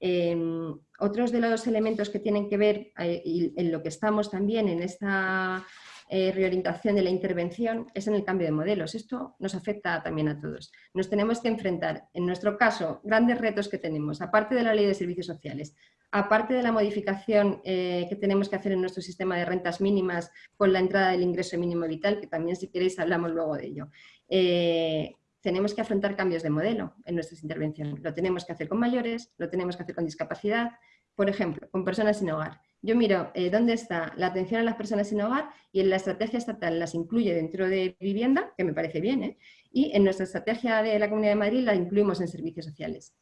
Em, otros de los elementos que tienen que ver eh, y en lo que estamos también en esta eh, reorientación de la intervención es en el cambio de modelos. Esto nos afecta también a todos. Nos tenemos que enfrentar, en nuestro caso, grandes retos que tenemos, aparte de la ley de servicios sociales, aparte de la modificación eh, que tenemos que hacer en nuestro sistema de rentas mínimas con la entrada del ingreso mínimo vital, que también si queréis hablamos luego de ello. Eh, tenemos que afrontar cambios de modelo en nuestras intervenciones. Lo tenemos que hacer con mayores, lo tenemos que hacer con discapacidad, por ejemplo, con personas sin hogar. Yo miro eh, dónde está la atención a las personas sin hogar y en la estrategia estatal las incluye dentro de vivienda, que me parece bien, ¿eh? y en nuestra estrategia de la Comunidad de Madrid la incluimos en servicios sociales.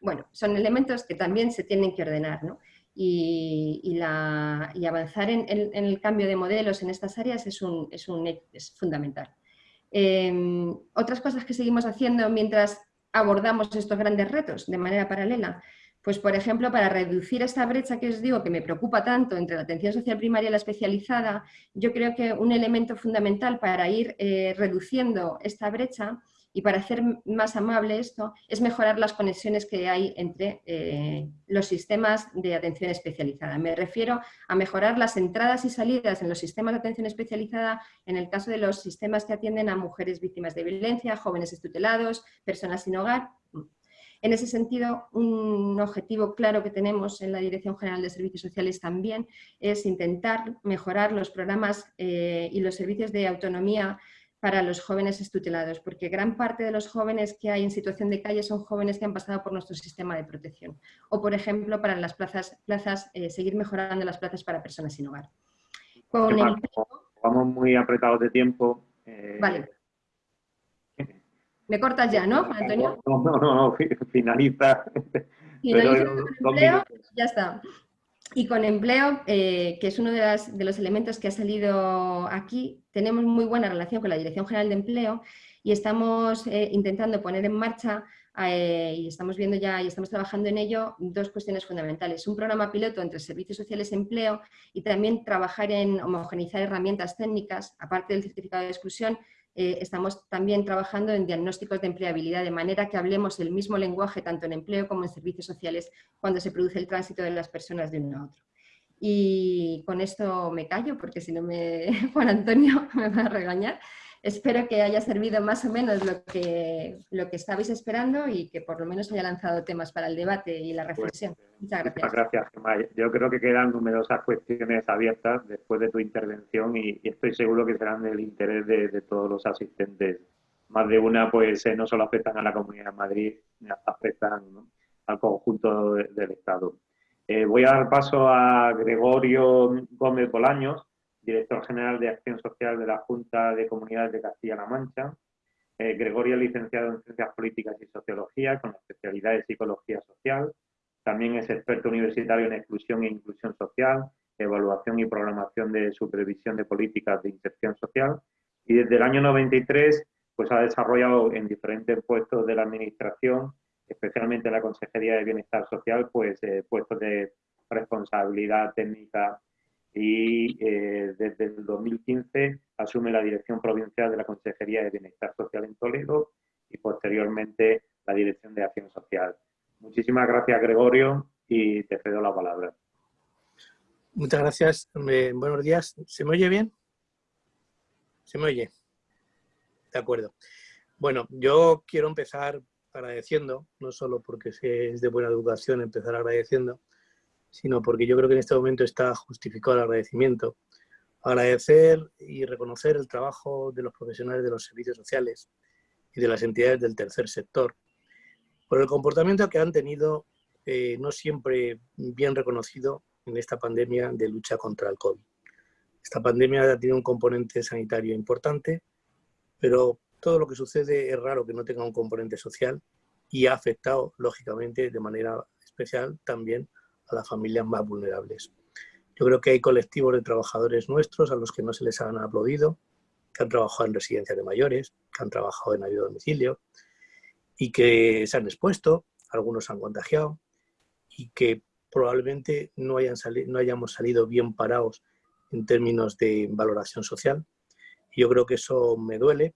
Bueno, son elementos que también se tienen que ordenar, ¿no? y, avanzar en, el cambio de modelos en estas áreas es, un, es, fundamental. Em, otras cosas que seguimos haciendo mientras abordamos estos grandes retos de manera paralela, pues, por ejemplo, para reducir esta brecha que os digo que me preocupa tanto entre la atención social primaria y la especializada, yo creo que un elemento fundamental para ir eh, reduciendo esta brecha y para hacer más amable esto es mejorar las conexiones que hay entre eh, los sistemas de atención especializada. Me refiero a mejorar las entradas y salidas en los sistemas de atención especializada en el caso de los sistemas que atienden a mujeres víctimas de violencia, jóvenes estutelados, personas sin hogar, en ese sentido, un objetivo claro que tenemos en la Dirección General de Servicios Sociales también es intentar mejorar los programas eh, y los servicios de autonomía para los jóvenes estutelados, porque gran parte de los jóvenes que hay en situación de calle son jóvenes que han pasado por nuestro sistema de protección. O, por ejemplo, para las plazas, plazas eh, seguir mejorando las plazas para personas sin hogar. Vamos muy apretados de tiempo. Eh, vale. Me cortas ya, ¿no, Antonio? No, no, no, finaliza. Finaliza con empleo, ya está. Y con empleo, eh, que es uno de, los elementos que ha salido aquí, tenemos muy buena relación con la Dirección General de Empleo y estamos eh, intentando poner en marcha eh, y estamos viendo ya y estamos trabajando en ello dos cuestiones fundamentales. Un programa piloto entre servicios sociales y empleo y también trabajar en homogenizar herramientas técnicas, aparte del certificado de exclusión, eh, estamos también trabajando en diagnósticos de empleabilidad, de manera que hablemos el mismo lenguaje tanto en empleo como en servicios sociales cuando se produce el tránsito de las personas de uno a otro. Y con esto me callo, porque si no me Juan Antonio me va a regañar. Espero que haya servido más o menos lo que, lo que estabais esperando y que por lo menos haya lanzado temas para el debate y la pues, reflexión. Muchas gracias. Muchas gracias, Gemma. Yo creo que quedan numerosas cuestiones abiertas después de tu intervención y, estoy seguro que serán del interés de, todos los asistentes. Más de una, pues eh, no solo afectan a la Comunidad de Madrid, afectan al conjunto del Estado. Eh, voy a dar paso a Gregorio Gómez Bolaños, director general de Acción Social de la Junta de Comunidades de Castilla-La Mancha. Eh, Gregorio es licenciado en Ciencias Políticas y Sociología, con especialidad en Psicología Social. También es experto universitario en Exclusión e Inclusión Social, Evaluación y Programación de Supervisión de Políticas de Inserción Social. Y desde el año 93 pues, ha desarrollado en diferentes puestos de la Administración, especialmente en la Consejería de Bienestar Social, pues eh, puestos de responsabilidad técnica y eh, desde el 2015 asume la dirección provincial de la Consejería de Bienestar Social en Toledo y posteriormente la dirección de Acción Social. Muchísimas gracias, Gregorio, y te cedo la palabra. Muchas gracias. buenos días. ¿Se me oye bien? ¿Se me oye? De acuerdo. Bueno, yo quiero empezar agradeciendo, no solo porque es de buena educación empezar agradeciendo, sino porque yo creo que en este momento está justificado el agradecimiento. Agradecer y reconocer el trabajo de los profesionales de los servicios sociales y de las entidades del tercer sector, por el comportamiento que han tenido eh, no siempre bien reconocido en esta pandemia de lucha contra el COVID. Esta pandemia ha tenido un componente sanitario importante, pero todo lo que sucede es raro que no tenga un componente social y ha afectado, lógicamente, de manera especial también a las familias más vulnerables. Yo creo que hay colectivos de trabajadores nuestros a los que no se les han aplaudido, que han trabajado en residencias de mayores, que han trabajado en ayuda a domicilio y que se han expuesto, algunos han contagiado y que probablemente no, hayan no hayamos salido bien parados en términos de valoración social. yo creo que eso me duele,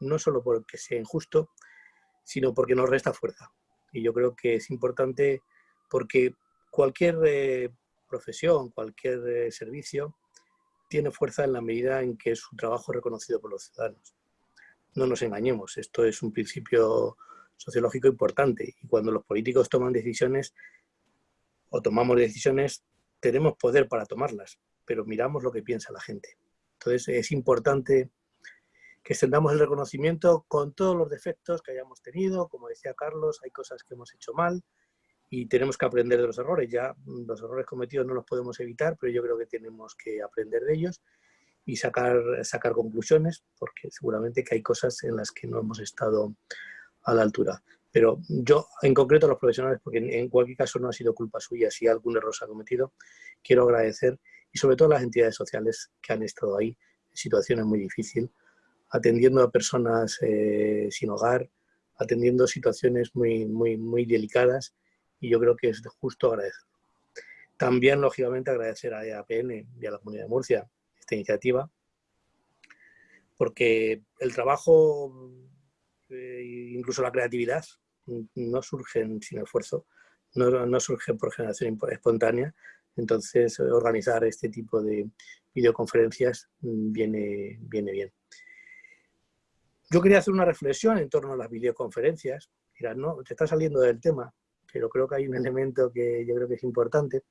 no solo porque sea injusto, sino porque nos resta fuerza. Y yo creo que es importante porque cualquier eh, profesión, cualquier eh, servicio tiene fuerza en la medida en que su trabajo es reconocido por los ciudadanos. No nos engañemos, esto es un principio sociológico importante y cuando los políticos toman decisiones o tomamos decisiones, tenemos poder para tomarlas, pero miramos lo que piensa la gente. Entonces es importante que extendamos el reconocimiento con todos los defectos que hayamos tenido, como decía Carlos, hay cosas que hemos hecho mal, y tenemos que aprender de los errores. Ya mm, los errores cometidos no los podemos evitar, pero yo creo que tenemos que aprender de ellos y sacar, sacar conclusiones, porque seguramente que hay cosas en las que no hemos estado a la altura. Pero yo, en concreto a los profesionales, porque en, cualquier caso no ha sido culpa suya si algún error se ha cometido, quiero agradecer y sobre todo a las entidades sociales que han estado ahí en situaciones muy difíciles, atendiendo a personas eh, sin hogar, atendiendo situaciones muy, muy, muy delicadas y yo creo que es justo agradecer. También, lógicamente, agradecer a EAPN y a la Comunidad de Murcia esta iniciativa, porque el trabajo, eh, incluso la creatividad, no surgen sin esfuerzo, no, no surgen por generación espontánea, entonces organizar este tipo de videoconferencias viene, viene bien. Yo quería hacer una reflexión en torno a las videoconferencias. Mira, no, te está saliendo del tema, pero creo que hay un elemento que yo creo que es importante.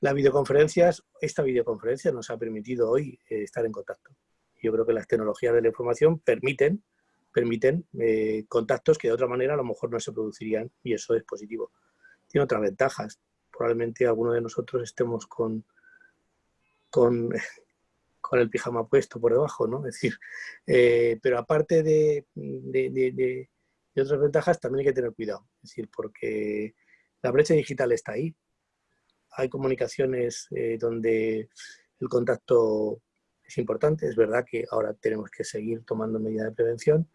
Las videoconferencias, esta videoconferencia nos ha permitido hoy eh, estar en contacto. Yo creo que las tecnologías de la información permiten, permiten eh, contactos que de otra manera a lo mejor no se producirían y eso es positivo. Tiene otras ventajas. Probablemente alguno de nosotros estemos con, con, con el pijama puesto por debajo, ¿no? Es decir, eh, pero aparte de, y otras ventajas también hay que tener cuidado, es decir, porque la brecha digital está ahí. Hay comunicaciones eh, donde el contacto es importante, es verdad que ahora tenemos que seguir tomando medidas de prevención,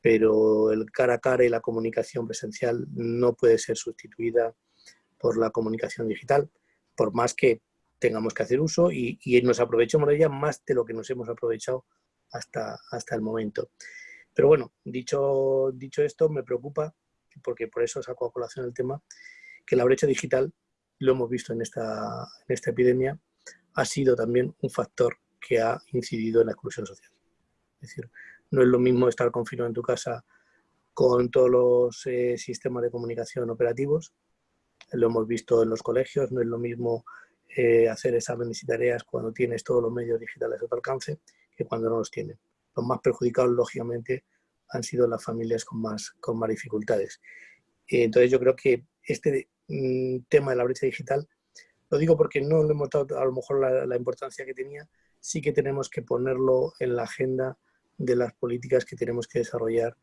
pero el cara a cara y la comunicación presencial no puede ser sustituida por la comunicación digital, por más que tengamos que hacer uso y, nos aprovechemos de ella más de lo que nos hemos aprovechado hasta, hasta el momento. Pero bueno, dicho, dicho esto, me preocupa, porque por eso saco a colación el tema, que la brecha digital, lo hemos visto en esta, en esta epidemia, ha sido también un factor que ha incidido en la exclusión social. Es decir, no es lo mismo estar confinado en tu casa con todos los eh, sistemas de comunicación operativos. Lo hemos visto en los colegios, no es lo mismo eh, hacer exámenes y tareas cuando tienes todos los medios digitales a tu alcance que cuando no los tienes. Los más perjudicados, lógicamente, han sido las familias con más, con más dificultades. Entonces yo creo que este mm, tema de la brecha digital, lo digo porque no le hemos dado a lo mejor la, importancia que tenía, sí que tenemos que ponerlo en la agenda de las políticas que tenemos que desarrollar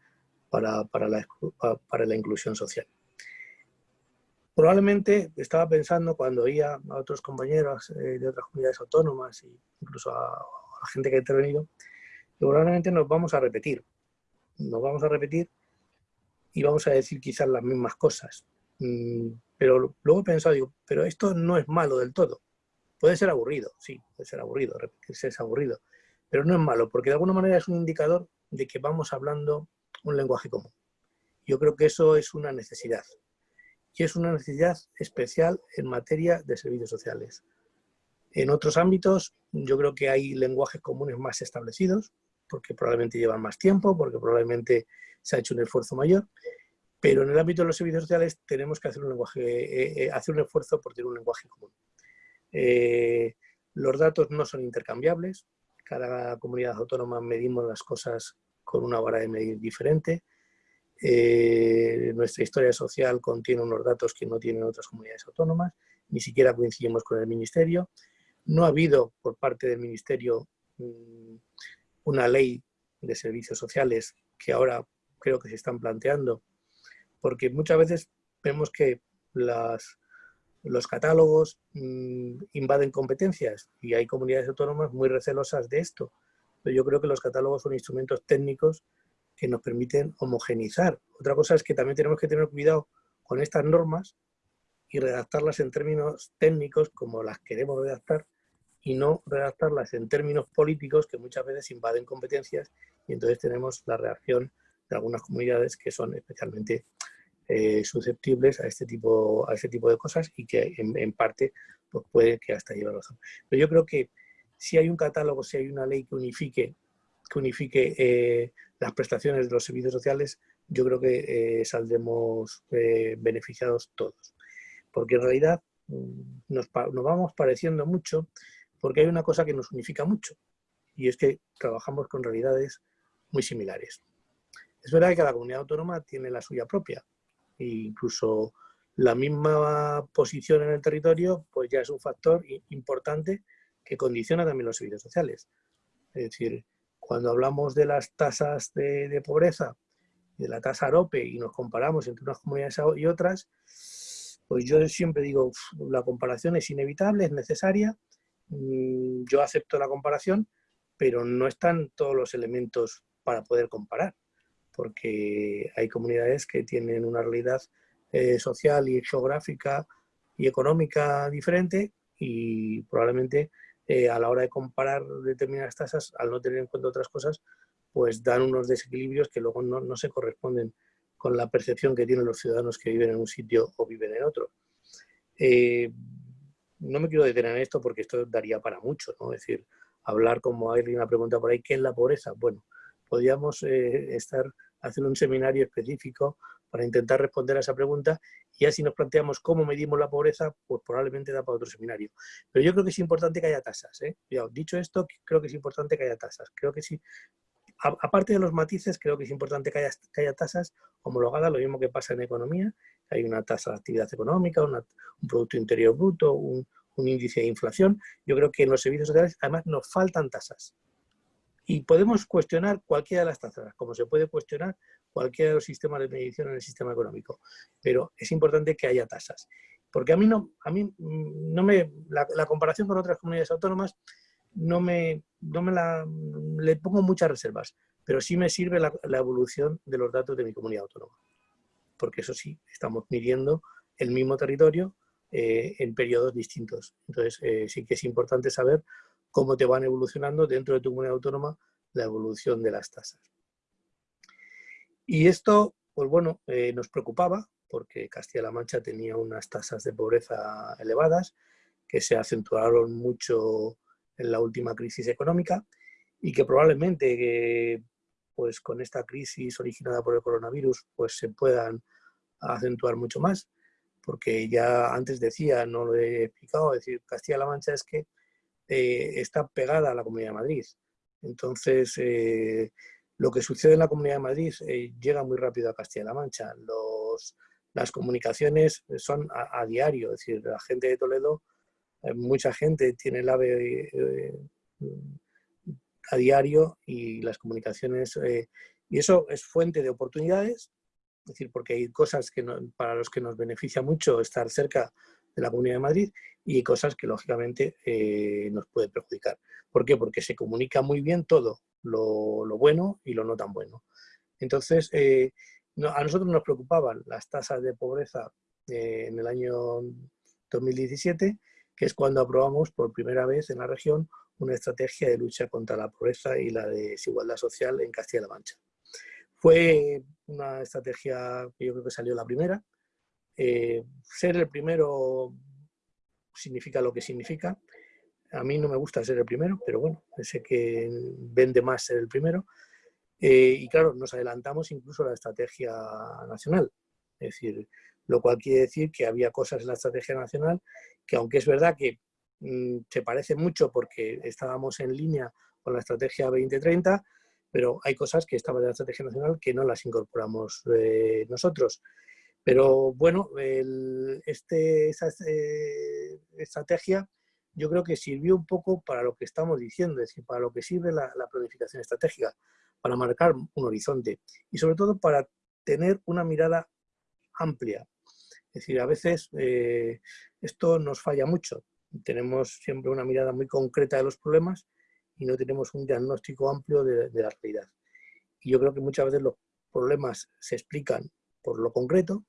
para, para, la, para la inclusión social. Probablemente estaba pensando cuando oía a otros compañeros eh, de otras comunidades autónomas e incluso a, a, la gente que ha intervenido, que probablemente nos vamos a repetir. Nos vamos a repetir y vamos a decir quizás las mismas cosas. Mm, pero luego he pensado, digo, pero esto no es malo del todo. Puede ser aburrido, sí, puede ser aburrido, repetirse es aburrido, pero no es malo, porque de alguna manera es un indicador de que vamos hablando un lenguaje común. Yo creo que eso es una necesidad. Y es una necesidad especial en materia de servicios sociales. En otros ámbitos, yo creo que hay lenguajes comunes más establecidos, porque probablemente llevan más tiempo, porque probablemente se ha hecho un esfuerzo mayor, pero en el ámbito de los servicios sociales tenemos que hacer un, lenguaje, eh, eh, hacer un esfuerzo por tener un lenguaje común. Eh, los datos no son intercambiables, cada comunidad autónoma medimos las cosas con una vara de medir diferente. nuestra historia social contiene unos datos que no tienen otras comunidades autónomas, ni siquiera coincidimos con el Ministerio. No ha habido por parte del Ministerio mm, una ley de servicios sociales que ahora creo que se están planteando, porque muchas veces vemos que los catálogos mm, invaden competencias y hay comunidades autónomas muy recelosas de esto. Pero yo creo que los catálogos son instrumentos técnicos que nos permiten homogenizar. Otra cosa es que también tenemos que tener cuidado con estas normas y redactarlas en términos técnicos como las queremos redactar y no redactarlas en términos políticos que muchas veces invaden competencias y entonces tenemos la reacción de algunas comunidades que son especialmente eh, susceptibles a este, tipo, a este tipo de cosas y que en, parte pues puede que hasta lleve razón. Pero yo creo que si hay un catálogo, si hay una ley que unifique, que unifique eh, las prestaciones de los servicios sociales, yo creo que eh, saldremos beneficiados todos. Porque en realidad mm, nos, nos vamos pareciendo mucho porque hay una cosa que nos unifica mucho y es que trabajamos con realidades muy similares. Es verdad que cada comunidad autónoma tiene la suya propia e incluso la misma posición en el territorio pues ya es un factor importante que condiciona también los servicios sociales. Es decir, cuando hablamos de las tasas de, pobreza, de la tasa AROPE y nos comparamos entre unas comunidades y otras, pues yo siempre digo, la comparación es inevitable, es necesaria, yo acepto la comparación, pero no están todos los elementos para poder comparar porque hay comunidades que tienen una realidad eh, social y geográfica y económica diferente y probablemente eh, a la hora de comparar determinadas tasas, al no tener en cuenta otras cosas, pues dan unos desequilibrios que luego no, se corresponden con la percepción que tienen los ciudadanos que viven en un sitio o viven en otro. Eh, no me quiero detener en esto porque esto daría para mucho, ¿no? Es decir, hablar como hay una pregunta por ahí, ¿qué es la pobreza? Bueno, podríamos estar hacer un seminario específico para intentar responder a esa pregunta y así nos planteamos cómo medimos la pobreza, pues probablemente da para otro seminario. Pero yo creo que es importante que haya tasas. ¿eh? dicho esto, creo que es importante que haya tasas. Creo que sí, aparte de los matices, creo que es importante que haya, que haya tasas homologadas, lo mismo que pasa en economía, hay una tasa de actividad económica, un Producto Interior Bruto, un, índice de inflación. Yo creo que en los servicios sociales además nos faltan tasas. Y podemos cuestionar cualquiera de las tasas, como se puede cuestionar cualquiera de los sistemas de medición en el sistema económico. Pero es importante que haya tasas. Porque a mí no, a mí no me, la, comparación con otras comunidades autónomas no me, no me la, le pongo muchas reservas, pero sí me sirve la, evolución de los datos de mi comunidad autónoma. Porque eso sí, estamos midiendo el mismo territorio eh, en periodos distintos. Entonces, eh, sí que es importante saber cómo te van evolucionando dentro de tu comunidad autónoma la evolución de las tasas. Y esto, pues bueno, eh, nos preocupaba porque Castilla-La Mancha tenía unas tasas de pobreza elevadas que se acentuaron mucho en la última crisis económica y que probablemente pues con esta crisis originada por el coronavirus pues se puedan acentuar mucho más, porque ya antes decía, no lo he explicado, decir, Castilla-La Mancha es que eh, está pegada a la Comunidad de Madrid. Entonces, eh, lo que sucede en la Comunidad de Madrid eh, llega muy rápido a Castilla-La Mancha. Los, las comunicaciones son a, diario, es decir, la gente de Toledo, mucha gente tiene el AVE a diario y las comunicaciones, y eso es fuente de oportunidades, es decir, porque hay cosas que para los que nos beneficia mucho estar cerca de la Comunidad de Madrid y cosas que lógicamente eh, nos puede perjudicar. ¿Por qué? Porque se comunica muy bien todo, lo, bueno y lo no tan bueno. Entonces, eh, a nosotros nos preocupaban las tasas de pobreza eh, en el año 2017, que es cuando aprobamos por primera vez en la región una estrategia de lucha contra la pobreza y la desigualdad social en Castilla-La Mancha. Fue una estrategia que yo creo que salió la primera. Eh, ser el primero significa lo que significa. A mí no me gusta ser el primero, pero bueno, sé que vende más ser el primero. Eh, y claro, nos adelantamos incluso a la estrategia nacional. Es decir, lo cual quiere decir que había cosas en la estrategia nacional que aunque es verdad que se parece mucho porque estábamos en línea con la estrategia 2030, pero hay cosas que estaban en la estrategia nacional que no las incorporamos eh, nosotros. Pero bueno, este, esa eh, estrategia yo creo que sirvió un poco para lo que estamos diciendo, es decir, para lo que sirve la, planificación estratégica, para marcar un horizonte y sobre todo para tener una mirada amplia. Es decir, a veces eh, esto nos falla mucho. Tenemos siempre una mirada muy concreta de los problemas y no tenemos un diagnóstico amplio de, la realidad. Y yo creo que muchas veces los problemas se explican por lo concreto,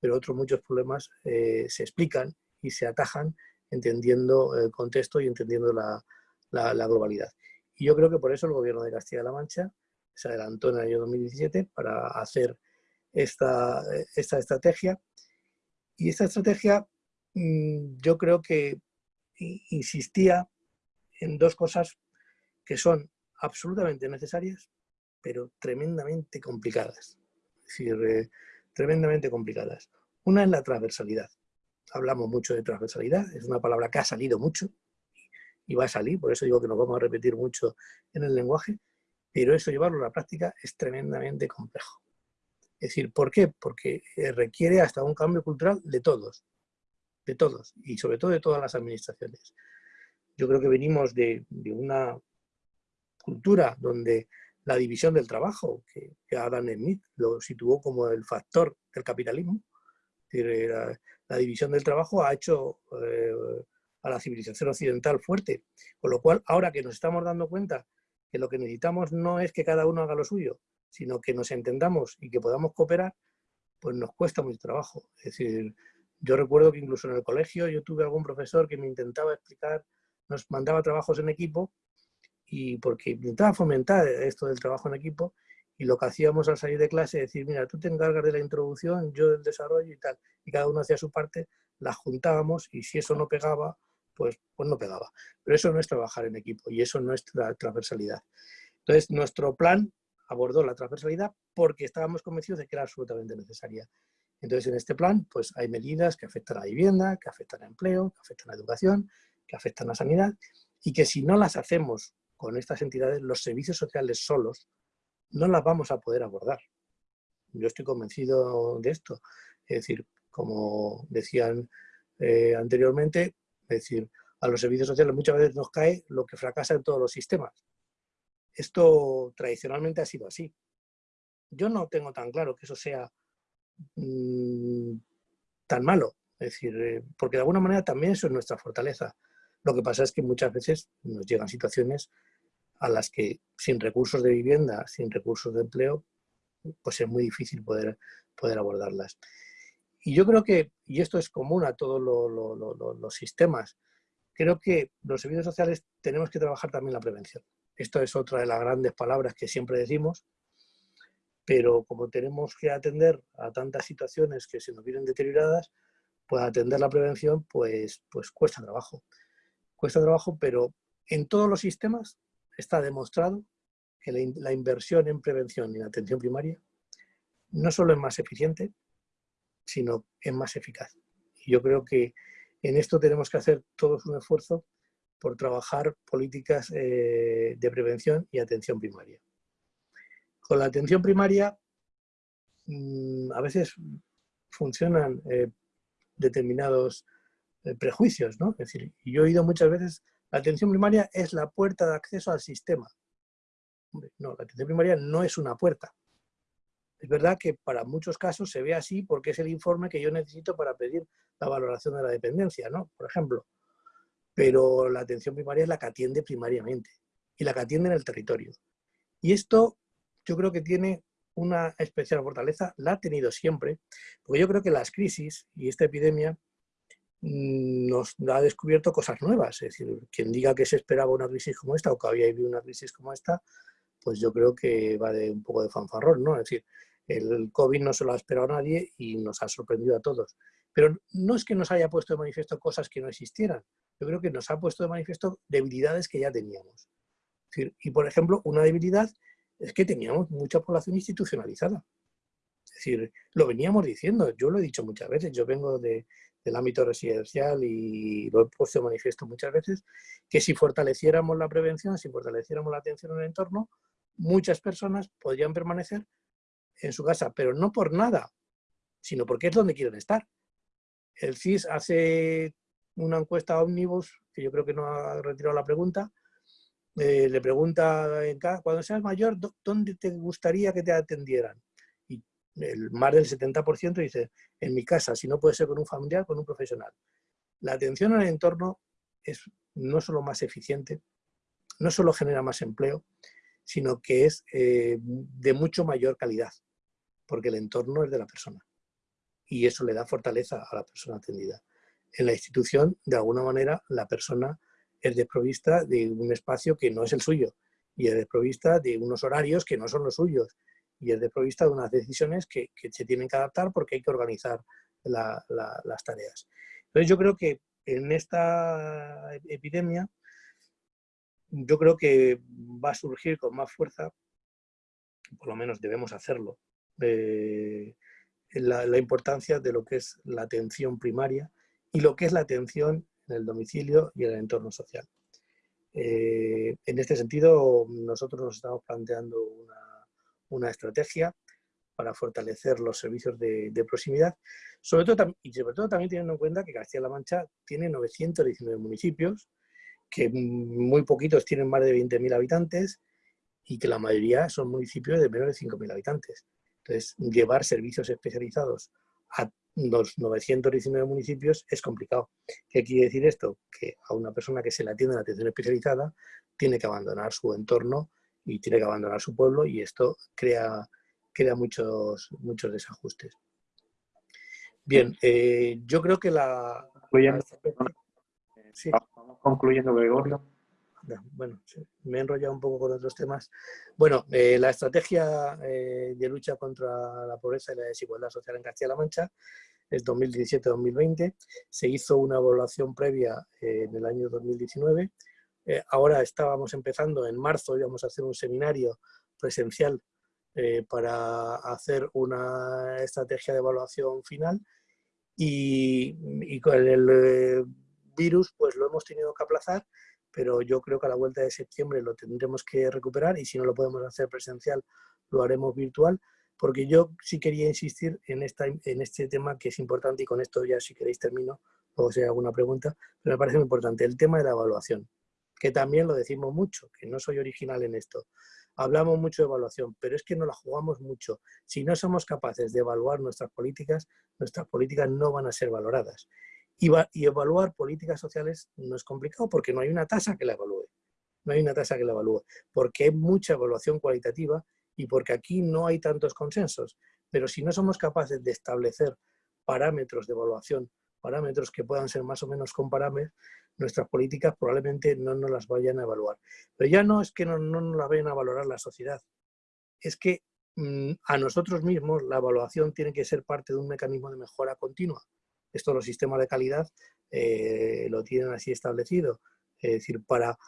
pero otros muchos problemas eh, se explican y se atajan entendiendo el contexto y entendiendo la, la, globalidad. Y yo creo que por eso el gobierno de Castilla-La Mancha se adelantó en el año 2017 para hacer esta, esta estrategia. Y esta estrategia mm, yo creo que insistía en dos cosas que son absolutamente necesarias, pero tremendamente complicadas. Es decir, eh, tremendamente complicadas. Una es la transversalidad. Hablamos mucho de transversalidad, es una palabra que ha salido mucho y va a salir, por eso digo que nos vamos a repetir mucho en el lenguaje, pero eso llevarlo a la práctica es tremendamente complejo. Es decir, ¿por qué? Porque eh, requiere hasta un cambio cultural de todos, de todos, y sobre todo de todas las administraciones. Yo creo que venimos de una cultura donde la división del trabajo, que, Adam Smith lo situó como el factor del capitalismo, la, división del trabajo ha hecho eh, a la civilización occidental fuerte, con lo cual ahora que nos estamos dando cuenta que lo que necesitamos no es que cada uno haga lo suyo, sino que nos entendamos y que podamos cooperar, pues nos cuesta mucho trabajo. Es decir, yo recuerdo que incluso en el colegio yo tuve algún profesor que me intentaba explicar, nos mandaba trabajos en equipo y porque intentaba fomentar esto del trabajo en equipo y lo que hacíamos al salir de clase es decir, mira, tú te encargas de la introducción, yo del desarrollo y tal, y cada uno hacía su parte, las juntábamos y si eso no pegaba, pues, pues no pegaba. Pero eso no es trabajar en equipo y eso no es la transversalidad. Entonces, nuestro plan abordó la transversalidad porque estábamos convencidos de que era absolutamente necesaria. Entonces, en este plan, pues hay medidas que afectan a la vivienda, que afectan al empleo, que afectan a la educación, que afectan a la sanidad, y que si no las hacemos con estas entidades, los servicios sociales solos, no las vamos a poder abordar. Yo estoy convencido de esto. Es decir, como decían eh, anteriormente, es decir, a los servicios sociales muchas veces nos cae lo que fracasa en todos los sistemas. Esto tradicionalmente ha sido así. Yo no tengo tan claro que eso sea mm, tan malo. Es decir, eh, porque de alguna manera también eso es nuestra fortaleza. Lo que pasa es que muchas veces nos llegan situaciones a las que sin recursos de vivienda, sin recursos de empleo, pues es muy difícil poder, poder abordarlas. Y yo creo que, y esto es común a todos los sistemas, creo que los servicios sociales tenemos que trabajar también la prevención. Esto es otra de las grandes palabras que siempre decimos, pero como tenemos que atender a tantas situaciones que se nos vienen deterioradas, pues atender la prevención pues, pues cuesta trabajo. Cuesta trabajo, pero en todos los sistemas está demostrado que la, inversión en prevención y en atención primaria no solo es más eficiente, sino es más eficaz. Y yo creo que en esto tenemos que hacer todos un esfuerzo por trabajar políticas eh, de prevención y atención primaria. Con la atención primaria mm, a veces funcionan eh, determinados eh, prejuicios, ¿no? Es decir, yo he oído muchas veces, la atención primaria es la puerta de acceso al sistema. no, la atención primaria no es una puerta. Es verdad que para muchos casos se ve así porque es el informe que yo necesito para pedir la valoración de la dependencia, ¿no? Por ejemplo. Pero la atención primaria es la que atiende primariamente y la que atiende en el territorio. Y esto yo creo que tiene una especial fortaleza, la ha tenido siempre, porque yo creo que las crisis y esta epidemia mm, nos ha descubierto cosas nuevas. Es decir, quien diga que se esperaba una crisis como esta o que había habido una crisis como esta, pues yo creo que va de un poco de fanfarrón, ¿no? Es decir, el COVID no se lo ha esperado a nadie y nos ha sorprendido a todos. Pero no es que nos haya puesto de manifiesto cosas que no existieran. Yo creo que nos ha puesto de manifiesto debilidades que ya teníamos. y, por ejemplo, una debilidad es que teníamos mucha población institucionalizada. Es decir, lo veníamos diciendo, yo lo he dicho muchas veces, yo vengo del ámbito residencial y lo he puesto manifiesto muchas veces, que si fortaleciéramos la prevención, si fortaleciéramos la atención en el entorno, muchas personas podrían permanecer en su casa, pero no por nada, sino porque es donde quieren estar. El CIS hace una encuesta ómnibus, que yo creo que no ha retirado la pregunta, eh, le pregunta, cuando seas mayor, ¿dónde te gustaría que te atendieran? Y el, más del 70% dice, en mi casa, si no puede ser con un familiar, con un profesional. La atención al entorno es no solo más eficiente, no solo genera más empleo, sino que es eh, de mucho mayor calidad, porque el entorno es de la persona. Y eso le da fortaleza a la persona atendida. En la institución, de alguna manera, la persona es desprovista de un espacio que no es el suyo y es desprovista de unos horarios que no son los suyos y es desprovista de unas decisiones que, se tienen que adaptar porque hay que organizar las tareas. Entonces yo creo que en esta epidemia, yo creo que va a surgir con más fuerza, por lo menos debemos hacerlo, eh, la, la importancia de lo que es la atención primaria y lo que es la atención en el domicilio y en el entorno social. Eh, en este sentido, nosotros nos estamos planteando una, estrategia para fortalecer los servicios de, proximidad, sobre todo, y sobre todo también teniendo en cuenta que Castilla-La Mancha tiene 919 municipios, que muy poquitos tienen más de 20.000 habitantes y que la mayoría son municipios de menos de 5.000 habitantes. Entonces, llevar servicios especializados a los 919 municipios es complicado. ¿Qué quiere decir esto? Que a una persona que se le atiende en atención especializada tiene que abandonar su entorno y tiene que abandonar su pueblo y esto crea, crea muchos, muchos desajustes. Bien, eh, yo creo que la... Concluyendo, Vamos concluyendo, Gregorio. Bueno, me he enrollado un poco con otros temas. Bueno, eh, la estrategia eh, de lucha contra la pobreza y la desigualdad social en Castilla-La Mancha es 2017-2020. Se hizo una evaluación previa eh, en el año 2019. ahora estábamos empezando, en marzo íbamos a hacer un seminario presencial para hacer una estrategia de evaluación final y, y con el virus pues lo hemos tenido que aplazar pero yo creo que a la vuelta de septiembre lo tendremos que recuperar y si no lo podemos hacer presencial, lo haremos virtual, porque yo sí quería insistir en, esta, en este tema que es importante y con esto ya si queréis termino, luego si hay alguna pregunta, pero me parece muy importante, el tema de la evaluación, que también lo decimos mucho, que no soy original en esto. Hablamos mucho de evaluación, pero es que no la jugamos mucho. Si no somos capaces de evaluar nuestras políticas, nuestras políticas no van a ser valoradas. Y, evaluar políticas sociales no es complicado porque no hay una tasa que la evalúe. No hay una tasa que la evalúe. Porque hay mucha evaluación cualitativa y porque aquí no hay tantos consensos. Pero si no somos capaces de establecer parámetros de evaluación, parámetros que puedan ser más o menos comparables, nuestras políticas probablemente no nos las vayan a evaluar. Pero ya no es que no, no nos las vayan a valorar la sociedad, es que mm, a nosotros mismos la evaluación tiene que ser parte de un mecanismo de mejora continua. Esto los sistemas de calidad eh, lo tienen así establecido. Es decir, para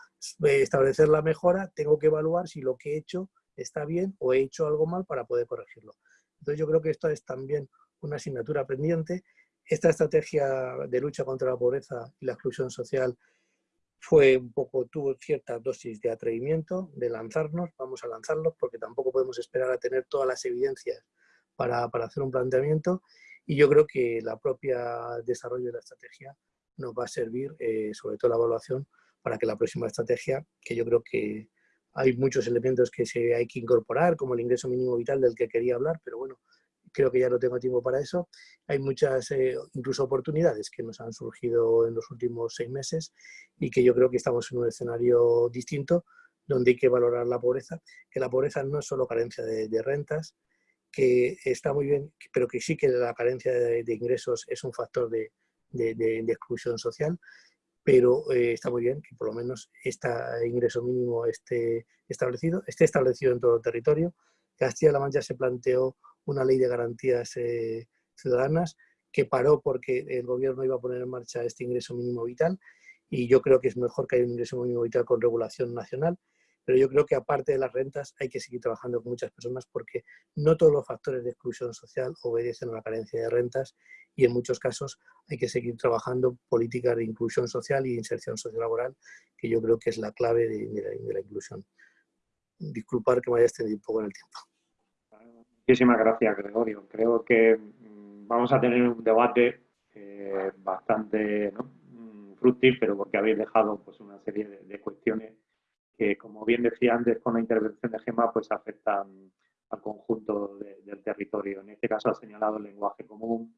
establecer la mejora tengo que evaluar si lo que he hecho está bien o he hecho algo mal para poder corregirlo. Entonces yo creo que esto es también una asignatura pendiente. Esta estrategia de lucha contra la pobreza y la exclusión social fue un poco, tuvo cierta dosis de atrevimiento, de lanzarnos, vamos a lanzarlos porque tampoco podemos esperar a tener todas las evidencias para, para hacer un planteamiento y yo creo que la propia desarrollo de la estrategia nos va a servir, eh, sobre todo la evaluación, para que la próxima estrategia, que yo creo que hay muchos elementos que se hay que incorporar, como el ingreso mínimo vital del que quería hablar, pero bueno, creo que ya no tengo tiempo para eso. Hay muchas, eh, incluso oportunidades que nos han surgido en los últimos seis meses y que yo creo que estamos en un escenario distinto donde hay que valorar la pobreza, que la pobreza no es solo carencia de, rentas, que está muy bien, pero que sí que la carencia de, ingresos es un factor de, exclusión social, pero eh, está muy bien que por lo menos este ingreso mínimo esté establecido, esté establecido en todo el territorio. Castilla-La Mancha se planteó una ley de garantías eh, ciudadanas que paró porque el gobierno iba a poner en marcha este ingreso mínimo vital y yo creo que es mejor que haya un ingreso mínimo vital con regulación nacional, pero yo creo que aparte de las rentas hay que seguir trabajando con muchas personas porque no todos los factores de exclusión social obedecen a la carencia de rentas y en muchos casos hay que seguir trabajando políticas de inclusión social y inserción sociolaboral, que yo creo que es la clave de, la inclusión. Disculpar que me haya extendido un poco en el tiempo. Muchísimas gracias, Gregorio. Creo que mm, vamos a tener un debate eh, bastante mm, fructífero porque habéis dejado pues, una serie de, cuestiones que, como bien decía antes con la intervención de Gema, pues afectan al conjunto del territorio. En este caso ha señalado el lenguaje común,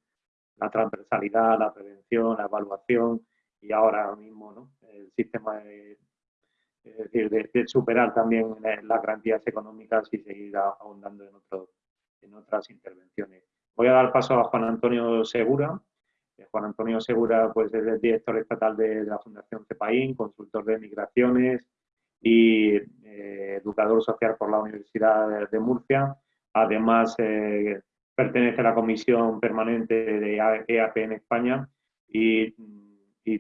la transversalidad, la prevención, la evaluación y ahora mismo el sistema de, es decir, de, superar también las garantías económicas y seguir ahondando en otros en otras intervenciones. Voy a dar paso a Juan Antonio Segura. Eh, Juan Antonio Segura pues, es el director estatal de, la Fundación CEPAIN, consultor de migraciones y eh, educador social por la Universidad de Murcia. Además, eh, pertenece a la comisión permanente de EAP en España y,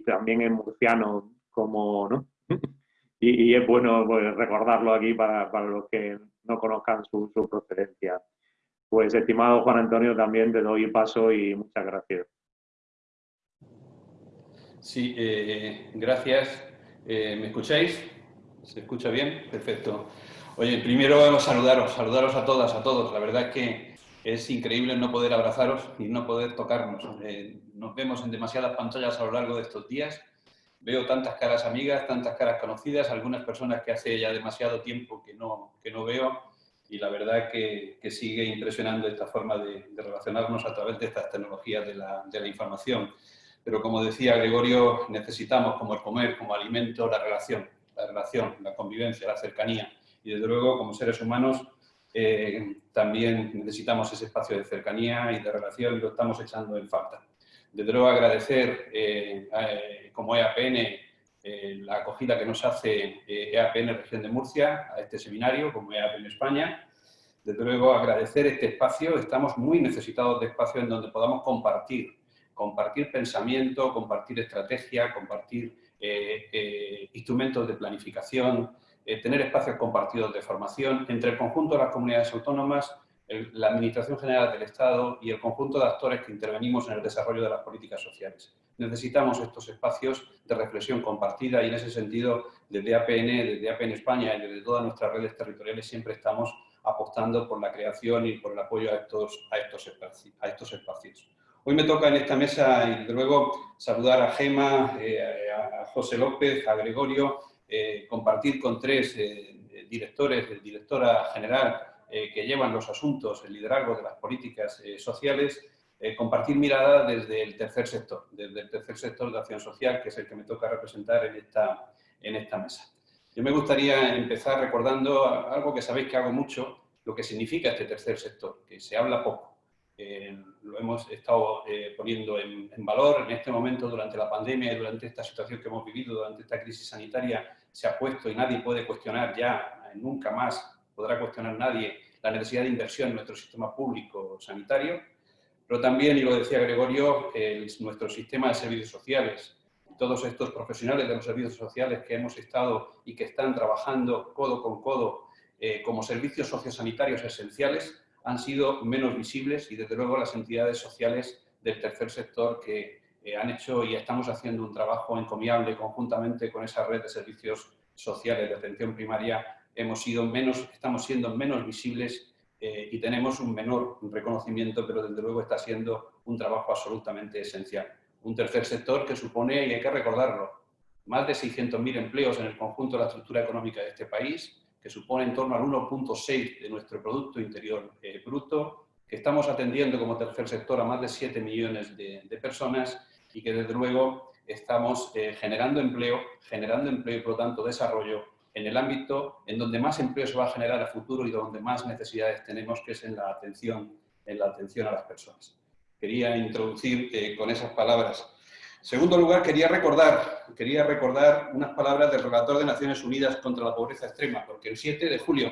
también es murciano como, ¿no? y, es bueno pues, recordarlo aquí para, los que no conozcan su procedencia. Pues estimado Juan Antonio, también te doy paso y muchas gracias. Sí, eh, gracias. ¿Me escucháis? ¿Se escucha bien? Perfecto. Oye, primero saludaros, saludaros a todas, a todos. La verdad es que es increíble no poder abrazaros y no poder tocarnos. Eh, nos vemos en demasiadas pantallas a lo largo de estos días. Veo tantas caras amigas, tantas caras conocidas, algunas personas que hace ya demasiado tiempo que no, que no veo y la verdad que, que sigue impresionando esta forma de, relacionarnos a través de estas tecnologías de la, de la, información. Pero como decía Gregorio, necesitamos como el comer, como alimento, la relación, la relación, la convivencia, la cercanía. Y desde luego, como seres humanos, eh, también necesitamos ese espacio de cercanía y de relación y lo estamos echando en falta. Desde luego agradecer eh, eh, como EAPN eh, la acogida que nos hace EAPN eh, e Región de Murcia a este seminario, como EAPN España. Desde luego, agradecer este espacio. Estamos muy necesitados de espacio en donde podamos compartir, compartir pensamiento, compartir estrategia, compartir instrumentos de planificación, tener espacios compartidos de formación entre el conjunto de las comunidades autónomas la Administración General del Estado y el conjunto de actores que intervenimos en el desarrollo de las políticas sociales. Necesitamos estos espacios de reflexión compartida y en ese sentido desde APN, desde APN España y desde todas nuestras redes territoriales siempre estamos apostando por la creación y por el apoyo a estos, a estos, espacios, a estos espacios. Hoy me toca en esta mesa y luego saludar a Gema, eh, a José López, a Gregorio, eh, compartir con tres eh, directores, directora general eh, que llevan los asuntos, el liderazgo de las políticas sociales, compartir mirada desde el tercer sector, desde el tercer sector de acción social, que es el que me toca representar en esta mesa. Yo me gustaría empezar recordando algo que sabéis que hago mucho, lo que significa este tercer sector, que se habla poco. Lo hemos estado poniendo en, valor en este momento durante la pandemia y durante esta situación que hemos vivido, durante esta crisis sanitaria, se ha puesto y nadie puede cuestionar ya, nunca más podrá cuestionar nadie la necesidad de inversión en nuestro sistema público sanitario, pero también, y lo decía Gregorio, nuestro sistema de servicios sociales, todos estos profesionales de los servicios sociales que hemos estado y que están trabajando codo con codo eh, como servicios sociosanitarios esenciales han sido menos visibles y desde luego las entidades sociales del tercer sector que eh, han hecho y estamos haciendo un trabajo encomiable conjuntamente con esa red de servicios sociales de atención primaria, hemos sido menos, estamos siendo menos visibles eh, y tenemos un menor reconocimiento, pero desde luego está siendo un trabajo absolutamente esencial. Un tercer sector que supone, y hay que recordarlo, más de 600.000 empleos en el conjunto de la estructura económica de este país, que supone en torno al 1.6 de nuestro Producto Interior eh, Bruto, que estamos atendiendo como tercer sector a más de 7 millones de, personas y que desde luego estamos eh, generando empleo, generando empleo y por lo tanto desarrollo en el ámbito en donde más empleo se va a generar a futuro y donde más necesidades tenemos, que es en la atención, en la atención a las personas. Quería introducir con esas palabras segundo lugar, quería recordar, quería recordar unas palabras del relator de Naciones Unidas contra la pobreza extrema, porque el 7 de julio,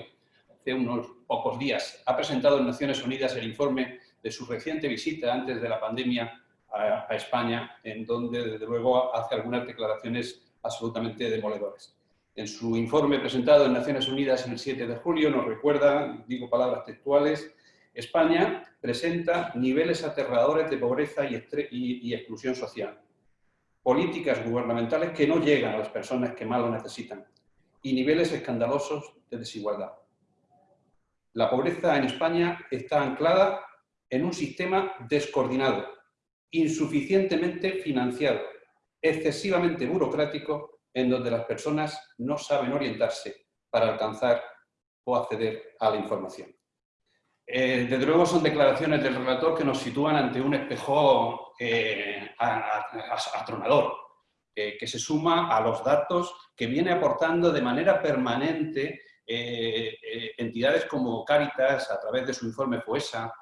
hace unos pocos días, ha presentado en Naciones Unidas el informe de su reciente visita antes de la pandemia a, España, en donde, desde luego, hace algunas declaraciones absolutamente demoledoras. En su informe presentado en Naciones Unidas el 7 de julio nos recuerda, digo palabras textuales, España presenta niveles aterradores de pobreza y exclusión social políticas gubernamentales que no llegan a las personas que más lo necesitan y niveles escandalosos de desigualdad. La pobreza en España está anclada en un sistema descoordinado, insuficientemente financiado, excesivamente burocrático, en donde las personas no saben orientarse para alcanzar o acceder a la información. Eh, desde luego son declaraciones del relator que nos sitúan ante un espejo eh, atronador, eh, que se suma a los datos que viene aportando de manera permanente entidades como Cáritas a través de su informe FOESA,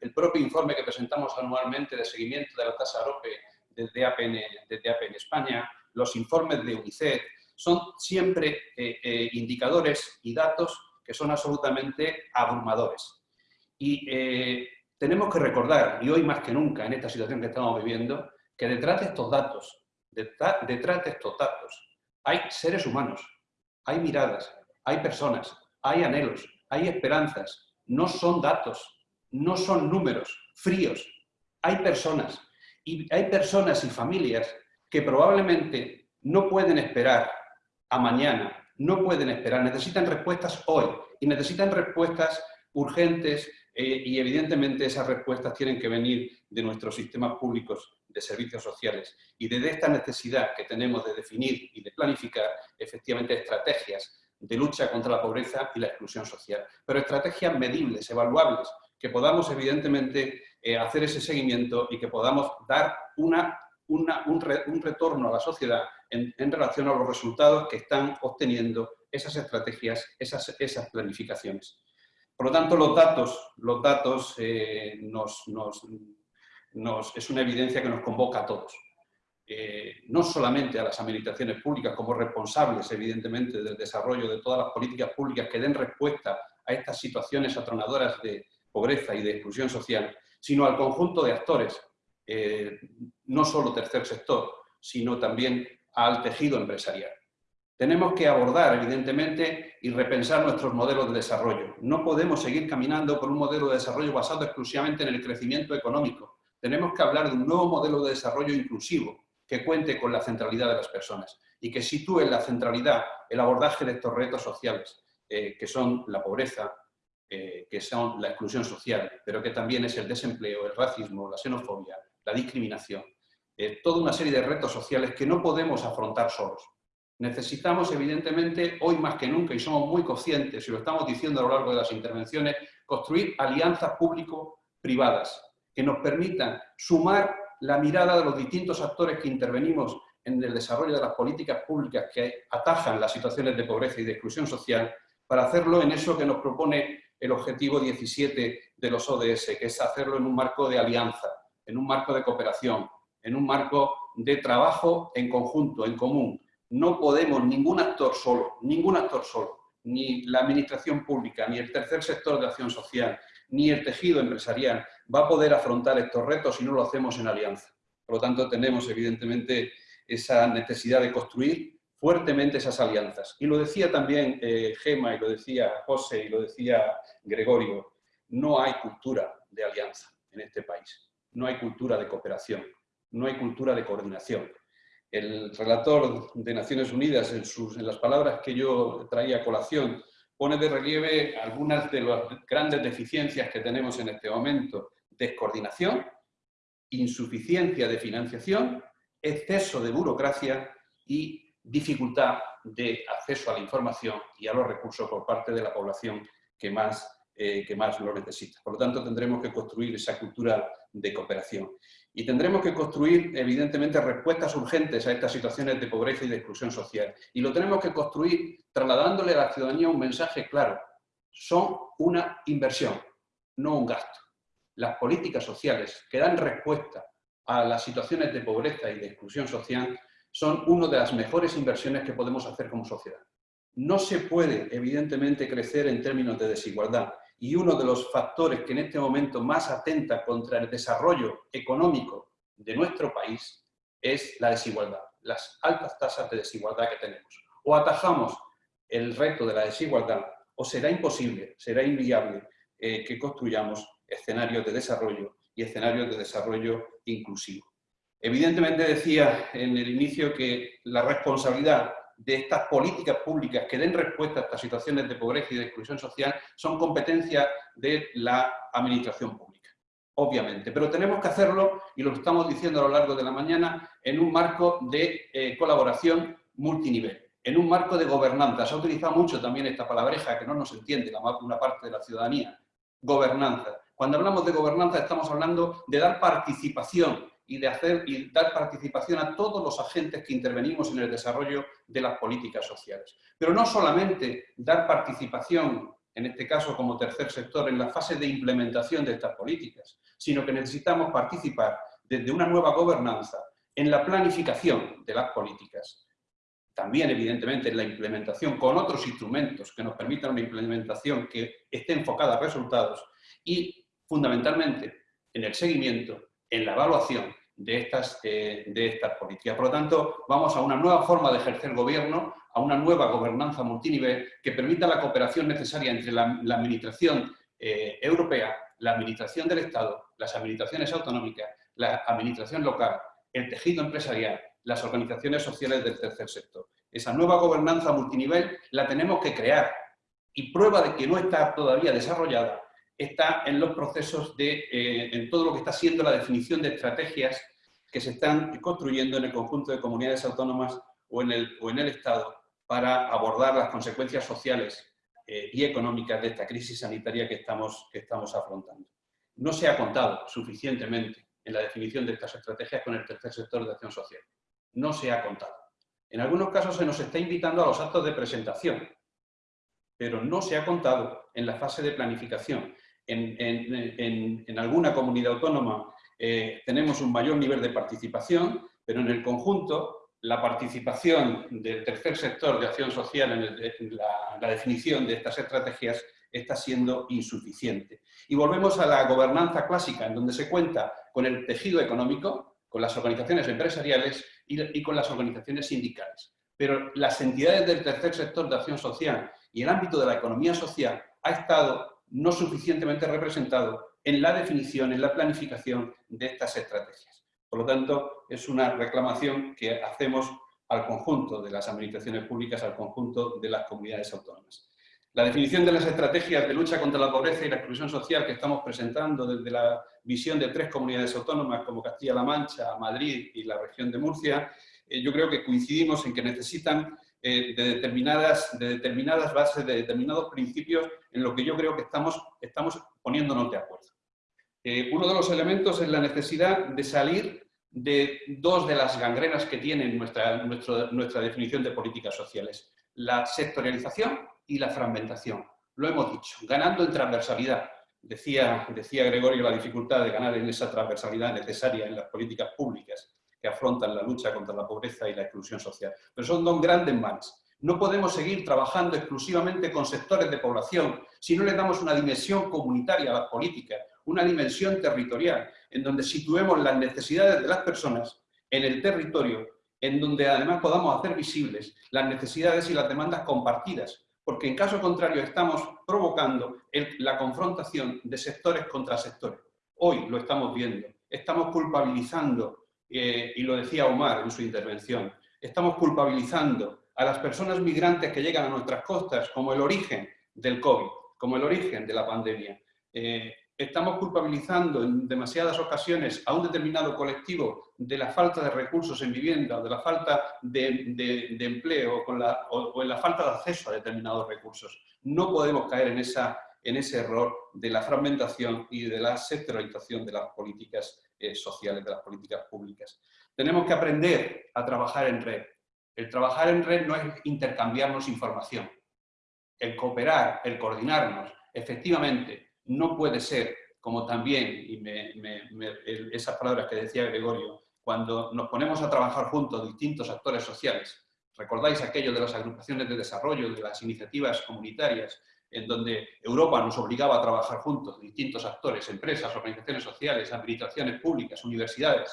el propio informe que presentamos anualmente de seguimiento de la tasa AROPE desde APN, desde APN España, los informes de UNICEF, son siempre indicadores y datos que son absolutamente abrumadores. Y eh, tenemos que recordar, y hoy más que nunca en esta situación que estamos viviendo, que detrás de estos datos, detrás, de estos datos, hay seres humanos, hay miradas, hay personas, hay anhelos, hay esperanzas, no son datos, no son números fríos, hay personas. Y hay personas y familias que probablemente no pueden esperar a mañana, no pueden esperar, necesitan respuestas hoy y necesitan respuestas urgentes eh, y evidentemente esas respuestas tienen que venir de nuestros sistemas públicos de servicios sociales y desde esta necesidad que tenemos de definir y de planificar efectivamente estrategias de lucha contra la pobreza y la exclusión social, pero estrategias medibles, evaluables, que podamos evidentemente eh, hacer ese seguimiento y que podamos dar un, retorno a la sociedad en, relación a los resultados que están obteniendo esas estrategias, esas planificaciones. Por lo tanto, los datos, los datos eh, es una evidencia que nos convoca a todos. Eh, no solamente a las administraciones públicas como responsables, evidentemente, del desarrollo de todas las políticas públicas que den respuesta a estas situaciones atronadoras de pobreza y de exclusión social, sino al conjunto de actores, eh, no solo tercer sector, sino también al tejido empresarial. Tenemos que abordar, evidentemente, y repensar nuestros modelos de desarrollo. No podemos seguir caminando por un modelo de desarrollo basado exclusivamente en el crecimiento económico. Tenemos que hablar de un nuevo modelo de desarrollo inclusivo que cuente con la centralidad de las personas y que sitúe en la centralidad el abordaje de estos retos sociales, eh, que son la pobreza, eh, que son la exclusión social, pero que también es el desempleo, el racismo, la xenofobia, la discriminación. Eh, toda una serie de retos sociales que no podemos afrontar solos. Necesitamos, evidentemente, hoy más que nunca, y somos muy conscientes, y lo estamos diciendo a lo largo de las intervenciones, construir alianzas público-privadas que nos permitan sumar la mirada de los distintos actores que intervenimos en el desarrollo de las políticas públicas que atajan las situaciones de pobreza y de exclusión social, para hacerlo en eso que nos propone el objetivo 17 de los ODS, que es hacerlo en un marco de alianza, en un marco de cooperación, en un marco de trabajo en conjunto, en común, no podemos, ningún actor solo, ningún actor solo, ni la administración pública, ni el tercer sector de acción social, ni el tejido empresarial va a poder afrontar estos retos si no lo hacemos en alianza. Por lo tanto, tenemos evidentemente esa necesidad de construir fuertemente esas alianzas. Y lo decía también eh, Gema, y lo decía José, y lo decía Gregorio, no hay cultura de alianza en este país, no hay cultura de cooperación, no hay cultura de coordinación. El relator de Naciones Unidas, en, sus, en las palabras que yo traía a colación, pone de relieve algunas de las grandes deficiencias que tenemos en este momento. Descoordinación, insuficiencia de financiación, exceso de burocracia y dificultad de acceso a la información y a los recursos por parte de la población que más, eh, que más lo necesita. Por lo tanto, tendremos que construir esa cultura de cooperación. Y tendremos que construir, evidentemente, respuestas urgentes a estas situaciones de pobreza y de exclusión social. Y lo tenemos que construir trasladándole a la ciudadanía un mensaje claro. Son una inversión, no un gasto. Las políticas sociales que dan respuesta a las situaciones de pobreza y de exclusión social son una de las mejores inversiones que podemos hacer como sociedad. No se puede, evidentemente, crecer en términos de desigualdad y uno de los factores que en este momento más atenta contra el desarrollo económico de nuestro país es la desigualdad, las altas tasas de desigualdad que tenemos. O atajamos el reto de la desigualdad o será imposible, será inviable eh, que construyamos escenarios de desarrollo y escenarios de desarrollo inclusivo. Evidentemente decía en el inicio que la responsabilidad de estas políticas públicas que den respuesta a estas situaciones de pobreza y de exclusión social son competencia de la administración pública, obviamente. Pero tenemos que hacerlo, y lo estamos diciendo a lo largo de la mañana, en un marco de eh, colaboración multinivel, en un marco de gobernanza. Se ha utilizado mucho también esta palabreja que no nos entiende la, una parte de la ciudadanía, gobernanza. Cuando hablamos de gobernanza estamos hablando de dar participación y de hacer y dar participación a todos los agentes que intervenimos en el desarrollo de las políticas sociales. Pero no solamente dar participación, en este caso como tercer sector, en la fase de implementación de estas políticas, sino que necesitamos participar desde una nueva gobernanza en la planificación de las políticas, también evidentemente en la implementación con otros instrumentos que nos permitan una implementación que esté enfocada a resultados y fundamentalmente en el seguimiento en la evaluación de estas, eh, de estas políticas. Por lo tanto, vamos a una nueva forma de ejercer gobierno, a una nueva gobernanza multinivel que permita la cooperación necesaria entre la, administración eh, europea, la administración del Estado, las administraciones autonómicas, la administración local, el tejido empresarial, las organizaciones sociales del tercer sector. Esa nueva gobernanza multinivel la tenemos que crear y prueba de que no está todavía desarrollada está en los procesos de, eh, en todo lo que está siendo la definición de estrategias que se están construyendo en el conjunto de comunidades autónomas o en el, o en el Estado para abordar las consecuencias sociales eh, y económicas de esta crisis sanitaria que estamos, que estamos afrontando. No se ha contado suficientemente en la definición de estas estrategias con el tercer sector de acción social. No se ha contado. En algunos casos se nos está invitando a los actos de presentación, pero no se ha contado en la fase de planificación en, alguna comunidad autónoma eh, tenemos un mayor nivel de participación, pero en el conjunto la participación del tercer sector de acción social en, la, definición de estas estrategias está siendo insuficiente. Y volvemos a la gobernanza clásica, en donde se cuenta con el tejido económico, con las organizaciones empresariales y, y con las organizaciones sindicales. Pero las entidades del tercer sector de acción social y el ámbito de la economía social ha estado no suficientemente representado en la definición, en la planificación de estas estrategias. Por lo tanto, es una reclamación que hacemos al conjunto de las administraciones públicas, al conjunto de las comunidades autónomas. La definición de las estrategias de lucha contra la pobreza y la exclusión social que estamos presentando desde la visión de tres comunidades autónomas como Castilla-La Mancha, Madrid y la región de Murcia, eh, yo creo que coincidimos en que necesitan eh, de, determinadas, de determinadas bases, de determinados principios en lo que yo creo que estamos, estamos poniéndonos de acuerdo. Eh, uno de los elementos es la necesidad de salir de dos de las gangrenas que tiene nuestra, nuestra definición de políticas sociales, la sectorialización y la fragmentación. Lo hemos dicho, ganando en transversalidad. Decía, decía Gregorio la dificultad de ganar en esa transversalidad necesaria en las políticas públicas que afrontan la lucha contra la pobreza y la exclusión social. Pero son dos grandes males. No podemos seguir trabajando exclusivamente con sectores de población si no le damos una dimensión comunitaria a las políticas, una dimensión territorial, en donde situemos las necesidades de las personas en el territorio, en donde además podamos hacer visibles las necesidades y las demandas compartidas, porque en caso contrario estamos provocando la confrontación de sectores contra sectores. Hoy lo estamos viendo, estamos culpabilizando, eh, y lo decía Omar en su intervención, estamos culpabilizando a las personas migrantes que llegan a nuestras costas como el origen del COVID, como el origen de la pandemia. Eh, estamos culpabilizando en demasiadas ocasiones a un determinado colectivo de la falta de recursos en vivienda, de la falta de, empleo o, en la falta de acceso a determinados recursos. No podemos caer en, esa, en ese error de la fragmentación y de la sectorización de las políticas eh, sociales, de las políticas públicas. Tenemos que aprender a trabajar en red. El trabajar en red no es intercambiarnos información. El cooperar, el coordinarnos, efectivamente, no puede ser, como también, y esas palabras que decía Gregorio, cuando nos ponemos a trabajar juntos distintos actores sociales, recordáis aquello de las agrupaciones de desarrollo, de las iniciativas comunitarias, en donde Europa nos obligaba a trabajar juntos, distintos actores, empresas, organizaciones sociales, administraciones públicas, universidades,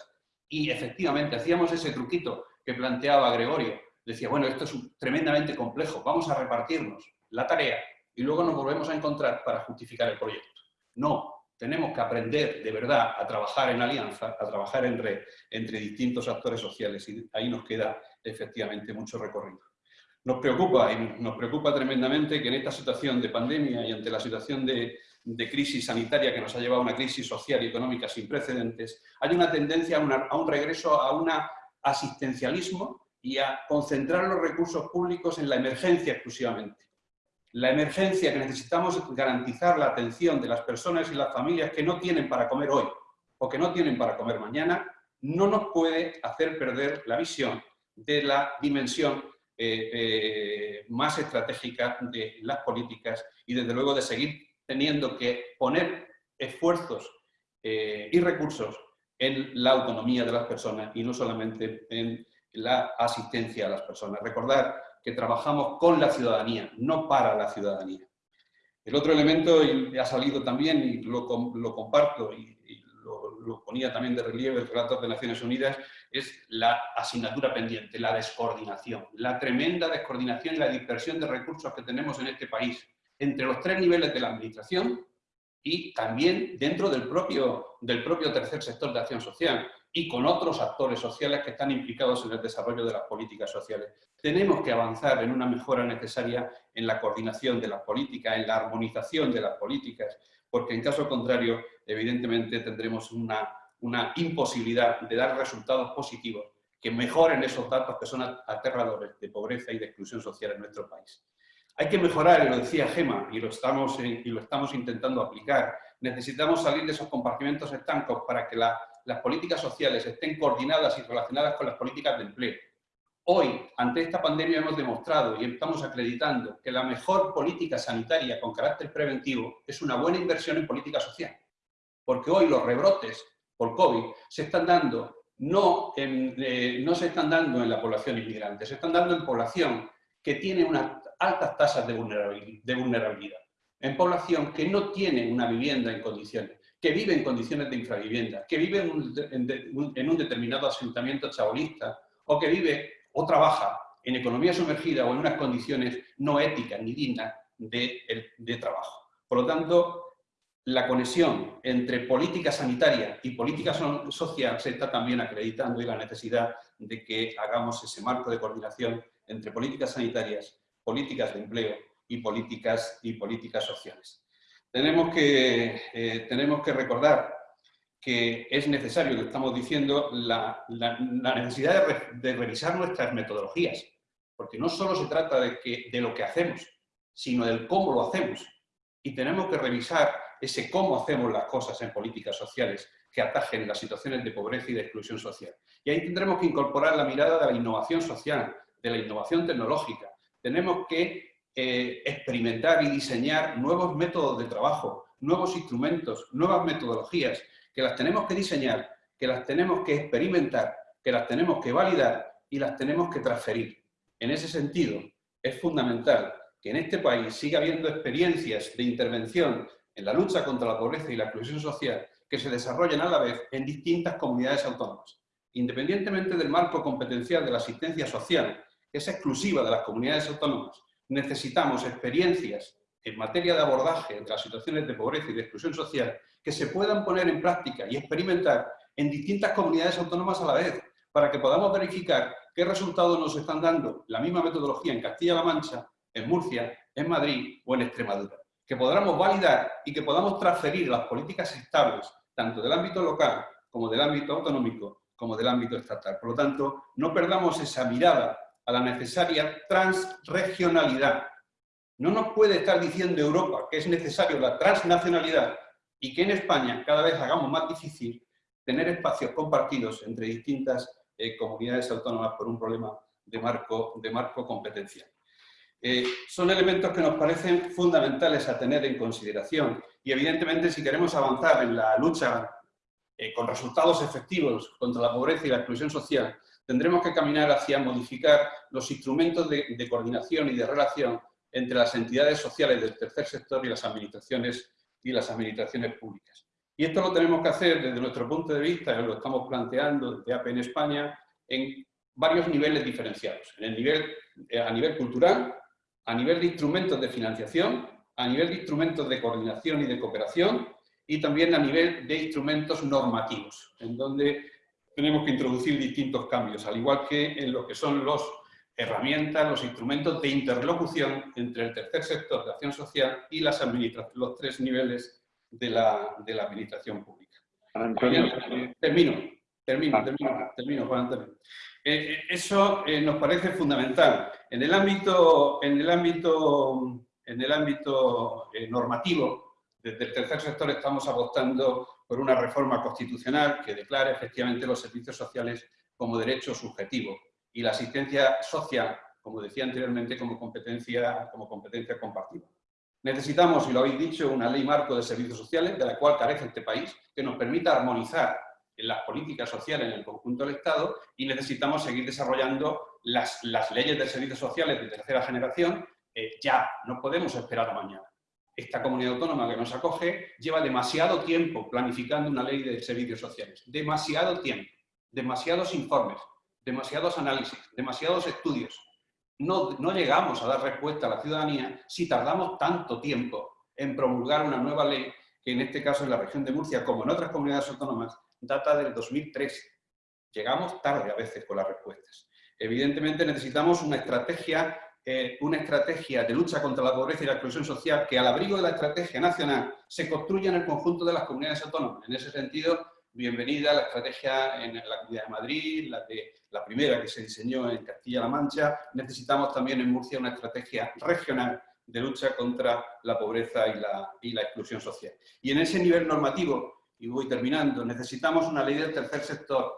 y efectivamente hacíamos ese truquito que planteaba Gregorio, decía, bueno, esto es tremendamente complejo, vamos a repartirnos la tarea y luego nos volvemos a encontrar para justificar el proyecto. No, tenemos que aprender de verdad a trabajar en alianza, a trabajar en red entre distintos actores sociales y ahí nos queda efectivamente mucho recorrido. Nos preocupa, y nos preocupa tremendamente que en esta situación de pandemia y ante la situación de, crisis sanitaria que nos ha llevado a una crisis social y económica sin precedentes, hay una tendencia a un regreso a un asistencialismo y a concentrar los recursos públicos en la emergencia exclusivamente. La emergencia que necesitamos garantizar la atención de las personas y las familias que no tienen para comer hoy o que no tienen para comer mañana, no nos puede hacer perder la visión de la dimensión eh, eh, más estratégica de las políticas y desde luego de seguir teniendo que poner esfuerzos eh, y recursos en la autonomía de las personas y no solamente en la asistencia a las personas. Recordar que trabajamos con la ciudadanía, no para la ciudadanía. El otro elemento, y ha salido también, y lo, comparto, y, lo, ponía también de relieve el relator de Naciones Unidas, es la asignatura pendiente, la descoordinación, la tremenda descoordinación y la dispersión de recursos que tenemos en este país, entre los tres niveles de la administración y también dentro del propio, del propio tercer sector de acción social y con otros actores sociales que están implicados en el desarrollo de las políticas sociales. Tenemos que avanzar en una mejora necesaria en la coordinación de las políticas, en la armonización de las políticas, porque en caso contrario, evidentemente, tendremos una, una imposibilidad de dar resultados positivos que mejoren esos datos que son aterradores de pobreza y de exclusión social en nuestro país. Hay que mejorar, y lo decía Gema, y lo estamos, y lo estamos intentando aplicar. Necesitamos salir de esos compartimentos estancos para que las políticas sociales estén coordinadas y relacionadas con las políticas de empleo Hoy, ante esta pandemia, hemos demostrado y estamos acreditando que la mejor política sanitaria con carácter preventivo es una buena inversión en política social. Porque hoy los rebrotes por COVID se están dando, no, eh, no se están dando en la población inmigrante, se están dando en población que tiene unas altas tasas de vulnerabilidad, en población que no tiene una vivienda en condiciones, que vive en condiciones de infravivienda, que vive en un, en un determinado asentamiento chabolista o que vive o trabaja en economía sumergida o en unas condiciones no éticas ni dignas de, de trabajo. Por lo tanto, la conexión entre política sanitaria y política social se está también acreditando y la necesidad de que hagamos ese marco de coordinación entre políticas sanitarias, políticas de empleo y políticas, y políticas sociales. Tenemos que, eh, tenemos que recordar que es necesario, lo estamos diciendo, la, necesidad de, revisar nuestras metodologías, porque no solo se trata de, que, de lo que hacemos, sino del cómo lo hacemos. Y tenemos que revisar ese cómo hacemos las cosas en políticas sociales que atajen las situaciones de pobreza y de exclusión social. Y ahí tendremos que incorporar la mirada de la innovación social, de la innovación tecnológica. Tenemos que eh, experimentar y diseñar nuevos métodos de trabajo, nuevos instrumentos, nuevas metodologías que las tenemos que diseñar, que las tenemos que experimentar, que las tenemos que validar y las tenemos que transferir. En ese sentido, es fundamental que en este país siga habiendo experiencias de intervención en la lucha contra la pobreza y la exclusión social que se desarrollen a la vez en distintas comunidades autónomas. independientemente del marco competencial de la asistencia social, que es exclusiva de las comunidades autónomas, necesitamos experiencias en materia de abordaje de las situaciones de pobreza y de exclusión social que se puedan poner en práctica y experimentar en distintas comunidades autónomas a la vez, para que podamos verificar qué resultados nos están dando la misma metodología en Castilla-La Mancha, en Murcia, en Madrid o en Extremadura. Que podamos validar y que podamos transferir las políticas estables, tanto del ámbito local como del ámbito autonómico, como del ámbito estatal. Por lo tanto, no perdamos esa mirada a la necesaria transregionalidad. No nos puede estar diciendo Europa que es necesario la transnacionalidad y que en España cada vez hagamos más difícil tener espacios compartidos entre distintas eh, comunidades autónomas por un problema de marco, de marco competencial. Eh, son elementos que nos parecen fundamentales a tener en consideración y evidentemente si queremos avanzar en la lucha eh, con resultados efectivos contra la pobreza y la exclusión social, tendremos que caminar hacia modificar los instrumentos de, de coordinación y de relación entre las entidades sociales del tercer sector y las administraciones, y las administraciones públicas. Y esto lo tenemos que hacer desde nuestro punto de vista, lo estamos planteando desde AP en España, en varios niveles diferenciados. En el nivel, eh, a nivel cultural, a nivel de instrumentos de financiación, a nivel de instrumentos de coordinación y de cooperación, y también a nivel de instrumentos normativos, en donde tenemos que introducir distintos cambios, al igual que en lo que son las herramientas, los instrumentos de interlocución entre el tercer sector de acción social y las los tres niveles de la, de la administración pública. Termino, termino, ah. termino, termino, Juan Antonio. Eh, eh, eso nos parece fundamental. En el ámbito, en el ámbito, en el ámbito normativo, desde el tercer sector estamos apostando por una reforma constitucional que declare efectivamente los servicios sociales como derecho subjetivo y la asistencia social, como decía anteriormente, como competencia, como competencia compartida. Necesitamos, y lo habéis dicho, una ley marco de servicios sociales, de la cual carece este país, que nos permita armonizar las políticas sociales en el conjunto del Estado y necesitamos seguir desarrollando las, las leyes de servicios sociales de tercera generación eh, ya, no podemos esperar a mañana. Esta comunidad autónoma que nos acoge lleva demasiado tiempo planificando una ley de servicios sociales, demasiado tiempo, demasiados informes, demasiados análisis, demasiados estudios, no, llegamos a dar respuesta a la ciudadanía si tardamos tanto tiempo en promulgar una nueva ley que en este caso en la región de Murcia, como en otras comunidades autónomas, data del 2003. Llegamos tarde a veces con las respuestas. Evidentemente necesitamos una estrategia, eh, una estrategia de lucha contra la pobreza y la exclusión social que al abrigo de la estrategia nacional se construya en el conjunto de las comunidades autónomas. En ese sentido, bienvenida a la estrategia en la Comunidad de Madrid, la, de, la primera que se diseñó en Castilla-La Mancha. Necesitamos también en Murcia una estrategia regional de lucha contra la pobreza y la, y la exclusión social. Y en ese nivel normativo, y voy terminando, necesitamos una ley del tercer sector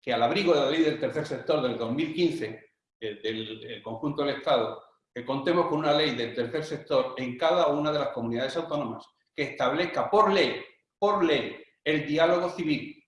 que al abrigo de la ley del tercer sector del 2015, del conjunto del Estado, que contemos con una ley del tercer sector en cada una de las comunidades autónomas que establezca por ley, por ley, el diálogo civil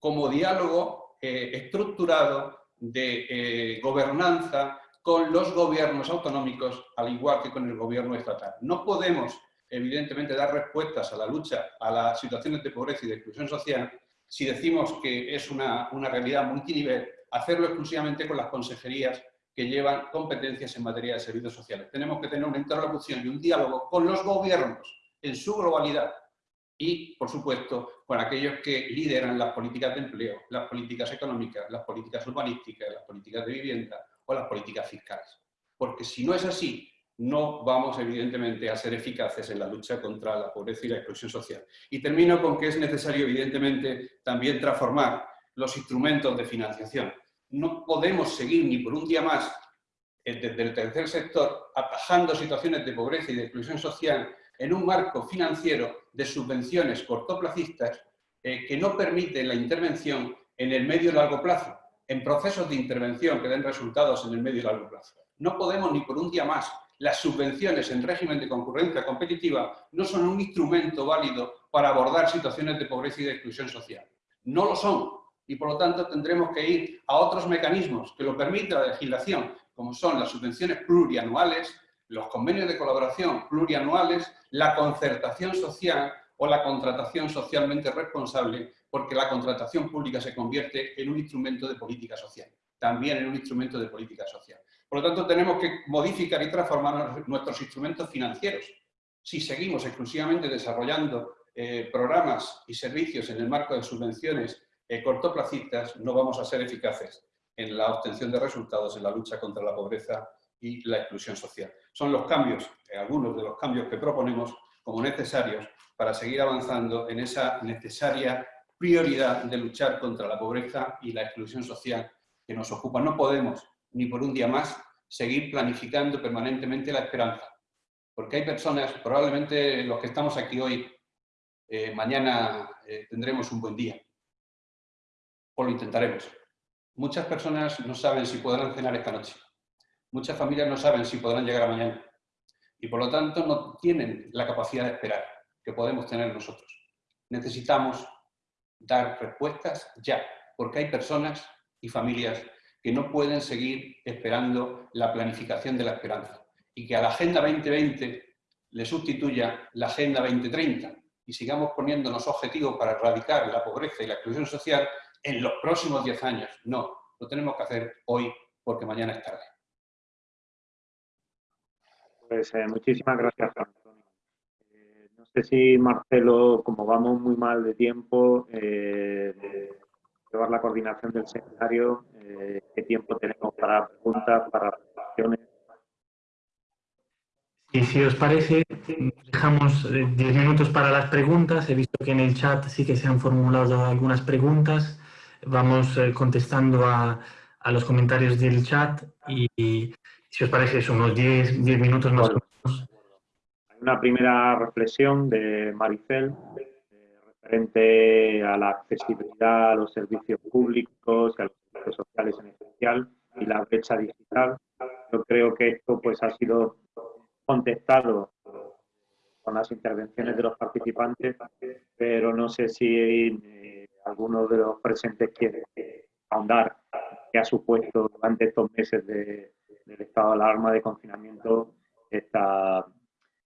como diálogo eh, estructurado de eh, gobernanza con los gobiernos autonómicos, al igual que con el gobierno estatal. No podemos, evidentemente, dar respuestas a la lucha, a las situaciones de pobreza y de exclusión social, si decimos que es una, una realidad multinivel, hacerlo exclusivamente con las consejerías que llevan competencias en materia de servicios sociales. Tenemos que tener una interlocución y un diálogo con los gobiernos en su globalidad, y, por supuesto, con aquellos que lideran las políticas de empleo, las políticas económicas, las políticas urbanísticas, las políticas de vivienda o las políticas fiscales. Porque si no es así, no vamos evidentemente a ser eficaces en la lucha contra la pobreza y la exclusión social. Y termino con que es necesario evidentemente también transformar los instrumentos de financiación. No podemos seguir ni por un día más eh, desde el tercer sector atajando situaciones de pobreza y de exclusión social en un marco financiero de subvenciones cortoplacistas eh, que no permite la intervención en el medio y largo plazo, en procesos de intervención que den resultados en el medio y largo plazo. No podemos ni por un día más. Las subvenciones en régimen de concurrencia competitiva no son un instrumento válido para abordar situaciones de pobreza y de exclusión social. No lo son. Y por lo tanto tendremos que ir a otros mecanismos que lo permita la legislación, como son las subvenciones plurianuales, los convenios de colaboración plurianuales, la concertación social o la contratación socialmente responsable porque la contratación pública se convierte en un instrumento de política social, también en un instrumento de política social. Por lo tanto, tenemos que modificar y transformar nuestros instrumentos financieros. Si seguimos exclusivamente desarrollando eh, programas y servicios en el marco de subvenciones eh, cortoplacistas, no vamos a ser eficaces en la obtención de resultados en la lucha contra la pobreza y la exclusión social. Son los cambios, eh, algunos de los cambios que proponemos como necesarios para seguir avanzando en esa necesaria prioridad de luchar contra la pobreza y la exclusión social que nos ocupa. No podemos, ni por un día más, seguir planificando permanentemente la esperanza. Porque hay personas, probablemente los que estamos aquí hoy, eh, mañana eh, tendremos un buen día. O lo intentaremos. Muchas personas no saben si podrán cenar esta noche. Muchas familias no saben si podrán llegar a mañana. Y por lo tanto no tienen la capacidad de esperar que podemos tener nosotros. Necesitamos dar respuestas ya, porque hay personas y familias que no pueden seguir esperando la planificación de la esperanza y que a la Agenda 2020 le sustituya la Agenda 2030 y sigamos poniéndonos objetivos para erradicar la pobreza y la exclusión social en los próximos 10 años. No, lo tenemos que hacer hoy porque mañana es tarde. Pues eh, muchísimas gracias, Antonio. Eh, no sé si Marcelo, como vamos muy mal de tiempo, eh, llevar la coordinación del seminario, qué tiempo tenemos para preguntas, para reflexiones. Y si os parece, dejamos 10 minutos para las preguntas. He visto que en el chat sí que se han formulado algunas preguntas. Vamos contestando a, a los comentarios del chat y, si os parece, es unos 10, minutos más o menos. Hay una primera reflexión de Maricel referente a la accesibilidad a los servicios públicos y a los servicios sociales en especial y la brecha digital. Yo creo que esto pues ha sido contestado con las intervenciones de los participantes, pero no sé si eh, alguno de los presentes quiere ahondar qué ha supuesto durante estos meses de, del estado de alarma, de confinamiento, esta,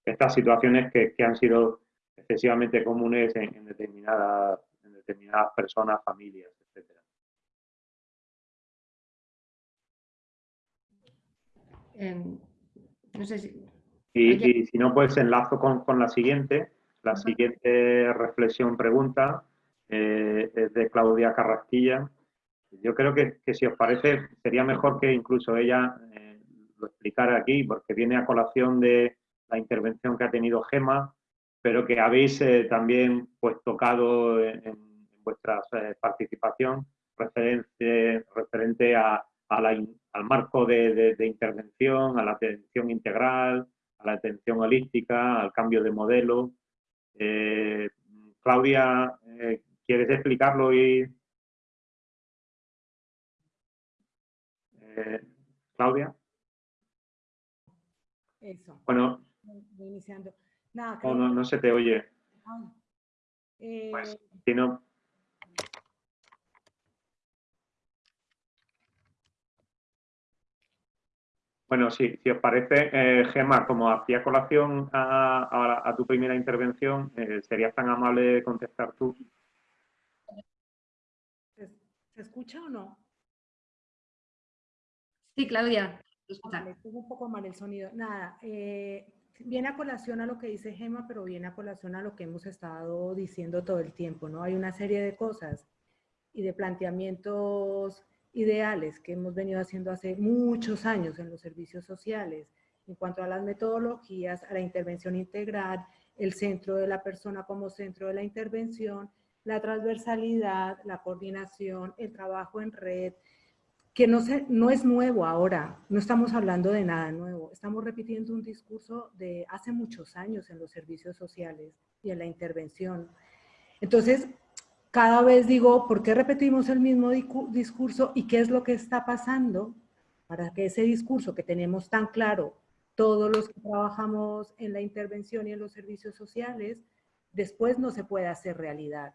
estas situaciones que, han sido excesivamente comunes en, determinadas, en determinadas personas, familias, etc. No sé si... Y, si no, pues enlazo con, la siguiente. La siguiente reflexión, pregunta, eh, es de Claudia Carrasquilla. Yo creo que, si os parece, sería mejor que incluso ella eh, lo explicara aquí, porque viene a colación de la intervención que ha tenido Gema, pero que habéis eh, también pues, tocado en, vuestra eh, participación referente, referente a, al marco de, intervención, a la atención integral, a la atención holística, al cambio de modelo. Claudia, ¿quieres explicarlo y, Eh, Claudia. Eso. Bueno. iniciando. No, no, se te oye. Eh, pues, si no... Bueno, sí, si os parece, eh, Gemma, como hacía colación a, tu primera intervención, eh, ¿serías tan amable de contestar tú? ¿Se escucha o no? Sí, Claudia. un poco mal el sonido. Nada, eh, viene a colación a lo que dice Gema, pero viene a colación a lo que hemos estado diciendo todo el tiempo, ¿no? Hay una serie de cosas y de planteamientos ideales que hemos venido haciendo hace muchos años en los servicios sociales, en cuanto a las metodologías, a la intervención integral, el centro de la persona como centro de la intervención, la transversalidad, la coordinación, el trabajo en red, que no, es nuevo ahora, no estamos hablando de nada nuevo, estamos repitiendo un discurso de hace muchos años en los servicios sociales y en la intervención. Entonces, cada vez digo, ¿por qué repetimos el mismo discurso y qué es lo que está pasando para que ese discurso que tenemos tan claro todos los que trabajamos en la intervención y en los servicios sociales, después no se pueda hacer realidad?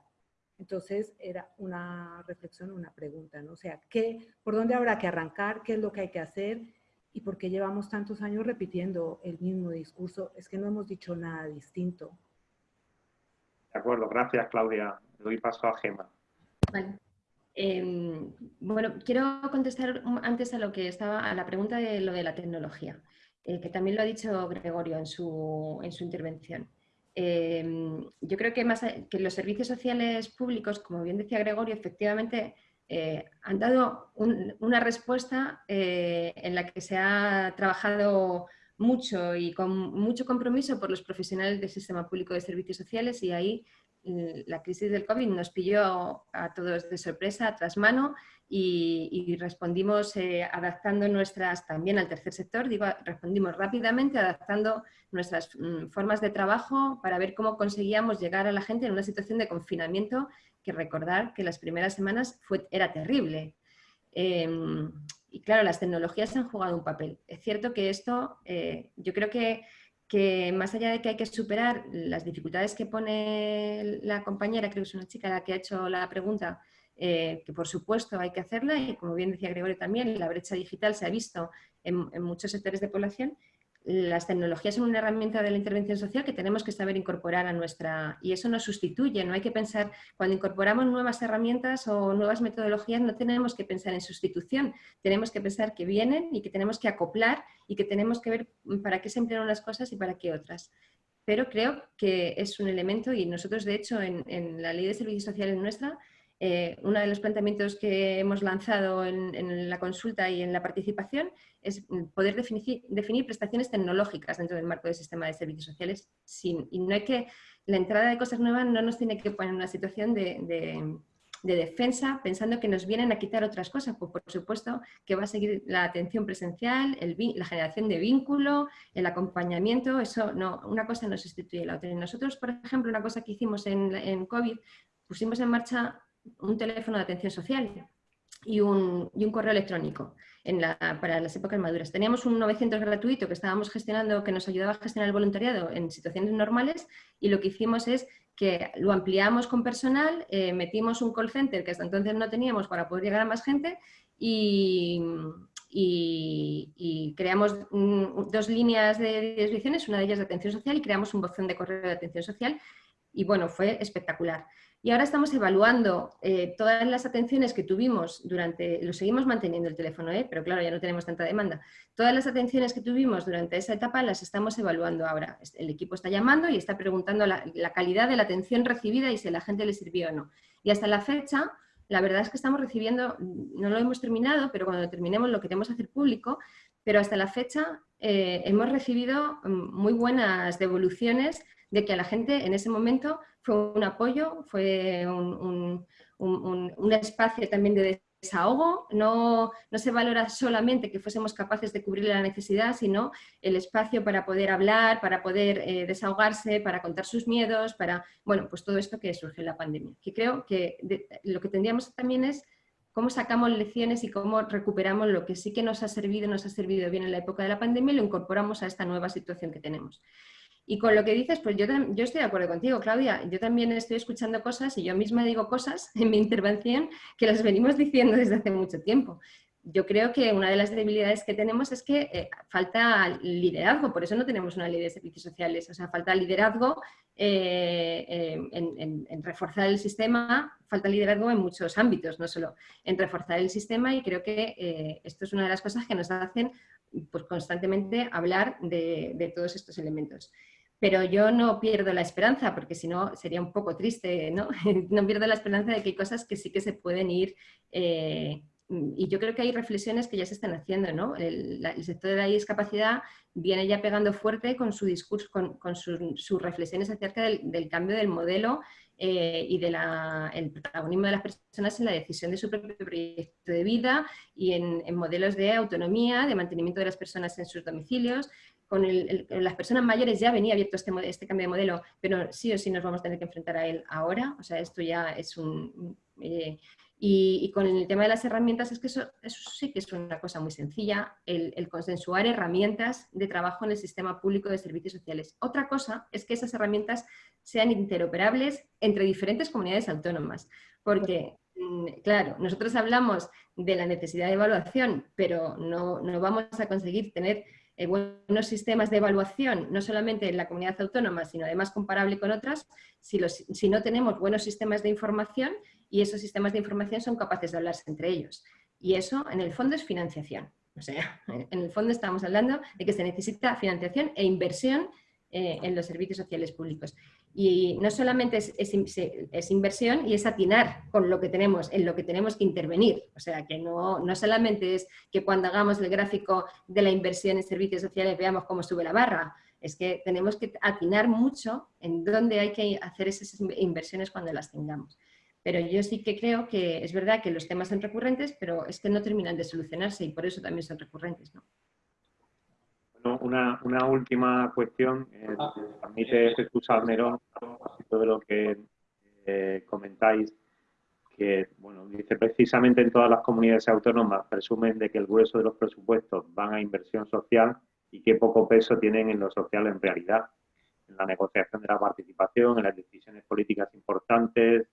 Entonces era una reflexión, una pregunta, ¿no? O sea, ¿qué, ¿por dónde habrá que arrancar? ¿Qué es lo que hay que hacer? ¿Y por qué llevamos tantos años repitiendo el mismo discurso? Es que no hemos dicho nada distinto. De acuerdo, gracias Claudia. Le doy paso a Gema. Em, bueno, quiero contestar antes a lo que estaba, a la pregunta de lo de la tecnología, eh, que también lo ha dicho Gregorio en su, en su intervención. Em, yo creo que, más, que los servicios sociales públicos, como bien decía Gregorio, efectivamente eh, han dado una respuesta eh, en la que se ha trabajado mucho y con mucho compromiso por los profesionales del sistema público de servicios sociales y ahí la crisis del COVID nos pilló a todos de sorpresa, a trasmano, y, y respondimos eh, adaptando nuestras, también al tercer sector, digo, respondimos rápidamente adaptando nuestras mm, formas de trabajo para ver cómo conseguíamos llegar a la gente en una situación de confinamiento que recordar que las primeras semanas fue, era terrible. Em, y claro, las tecnologías han jugado un papel. Es cierto que esto, eh, yo creo que que más allá de que hay que superar las dificultades que pone la compañera, creo que es una chica la que ha hecho la pregunta, eh, que por supuesto hay que hacerla y como bien decía Gregorio también, la brecha digital se ha visto en, en muchos sectores de población las tecnologías son una herramienta de la intervención social que tenemos que saber incorporar a nuestra... Y eso no sustituye, no hay que pensar... Cuando incorporamos nuevas herramientas o nuevas metodologías no tenemos que pensar en sustitución, tenemos que pensar que vienen y que tenemos que acoplar y que tenemos que ver para qué se emplean unas cosas y para qué otras. Pero creo que es un elemento y nosotros de hecho en, en la Ley de Servicios Sociales nuestra eh, uno de los planteamientos que hemos lanzado en, la consulta y en la participación es poder definir, prestaciones tecnológicas dentro del marco del sistema de servicios sociales. Sin, y no hay que, la entrada de cosas nuevas no nos tiene que poner en una situación de, defensa pensando que nos vienen a quitar otras cosas. Pues por supuesto que va a seguir la atención presencial, la generación de vínculo, el acompañamiento, eso no, una cosa no sustituye la otra. Nosotros, por ejemplo, una cosa que hicimos en, en COVID, pusimos en marcha un teléfono de atención social y un, correo electrónico para las épocas maduras. Teníamos un 900 gratuito que estábamos gestionando, que nos ayudaba a gestionar el voluntariado en situaciones normales y lo que hicimos es que lo ampliamos con personal, eh, metimos un call center que hasta entonces no teníamos para poder llegar a más gente y, creamos dos líneas de direcciones, una de ellas de atención social y creamos un buzón de correo de atención social y bueno, fue espectacular. Y ahora estamos evaluando eh, todas las atenciones que tuvimos durante, lo seguimos manteniendo el teléfono, ¿eh? pero claro, ya no tenemos tanta demanda. Todas las atenciones que tuvimos durante esa etapa las estamos evaluando ahora. El equipo está llamando y está preguntando la, calidad de la atención recibida y si a la gente le sirvió o no. Y hasta la fecha, la verdad es que estamos recibiendo, no lo hemos terminado, pero cuando terminemos lo queremos hacer público, pero hasta la fecha eh, hemos recibido mm, muy buenas devoluciones de que a la gente en ese momento fue un apoyo, fue un, espacio también de desahogo, no, no, se valora solamente que fuésemos capaces de cubrir la necesidad, sino el espacio para poder hablar, para poder eh, desahogarse, para contar sus miedos, para, bueno, pues todo esto que surge en la pandemia. Que creo que lo que tendríamos también es cómo sacamos lecciones y cómo recuperamos lo que sí que nos ha servido, nos ha servido bien en la época de la pandemia y lo incorporamos a esta nueva situación que tenemos. Y con lo que dices, pues yo, yo estoy de acuerdo contigo, Claudia. Yo también estoy escuchando cosas y yo misma digo cosas en mi intervención que las venimos diciendo desde hace mucho tiempo. Yo creo que una de las debilidades que tenemos es que eh, falta liderazgo, por eso no tenemos una ley de servicios sociales, o sea, falta liderazgo eh, eh, en, reforzar el sistema, falta liderazgo en muchos ámbitos, no solo en reforzar el sistema y creo que esto es una de las cosas que nos hacen pues, constantemente hablar de todos estos elementos pero yo no pierdo la esperanza, porque si no sería un poco triste, ¿no? no pierdo la esperanza de que hay cosas que sí que se pueden ir, eh, y yo creo que hay reflexiones que ya se están haciendo, ¿no? El, sector de la discapacidad viene ya pegando fuerte con su discurso, con, sus reflexiones acerca del, cambio del modelo eh, y del protagonismo de las personas en la decisión de su propio proyecto de vida y en, en modelos de autonomía, de mantenimiento de las personas en sus domicilios, con las personas mayores ya venía abierto este, este, cambio de modelo, pero sí o sí nos vamos a tener que enfrentar a él ahora, o sea, esto ya es un... Eh, y, con el tema de las herramientas es que eso, sí que es una cosa muy sencilla, el, consensuar herramientas de trabajo en el sistema público de servicios sociales. Otra cosa es que esas herramientas sean interoperables entre diferentes comunidades autónomas, porque mm, Claro, nosotros hablamos de la necesidad de evaluación, pero no, no vamos a conseguir tener eh, buenos sistemas de evaluación, no solamente en la comunidad autónoma, sino además comparable con otras, si, no tenemos buenos sistemas de información y esos sistemas de información son capaces de hablarse entre ellos. Y eso, en el fondo, es financiación. O sea, en el fondo estamos hablando de que se necesita financiación e inversión eh, en los servicios sociales públicos. Y no solamente es, inversión y es atinar con lo que tenemos, en lo que tenemos que intervenir. O sea, que no, no solamente es que cuando hagamos el gráfico de la inversión en servicios sociales veamos cómo sube la barra, es que tenemos que atinar mucho en dónde hay que hacer esas inversiones cuando las tengamos. Pero yo sí que creo que es verdad que los temas son recurrentes, pero es que no terminan de solucionarse y por eso también son recurrentes. ¿no? Una, una última cuestión, eh, permite Jesús Almerón, de lo que eh, comentáis, que bueno, dice precisamente en todas las comunidades autónomas presumen de que el grueso de los presupuestos van a inversión social y qué poco peso tienen en lo social en realidad, en la negociación de la participación, en las decisiones políticas importantes.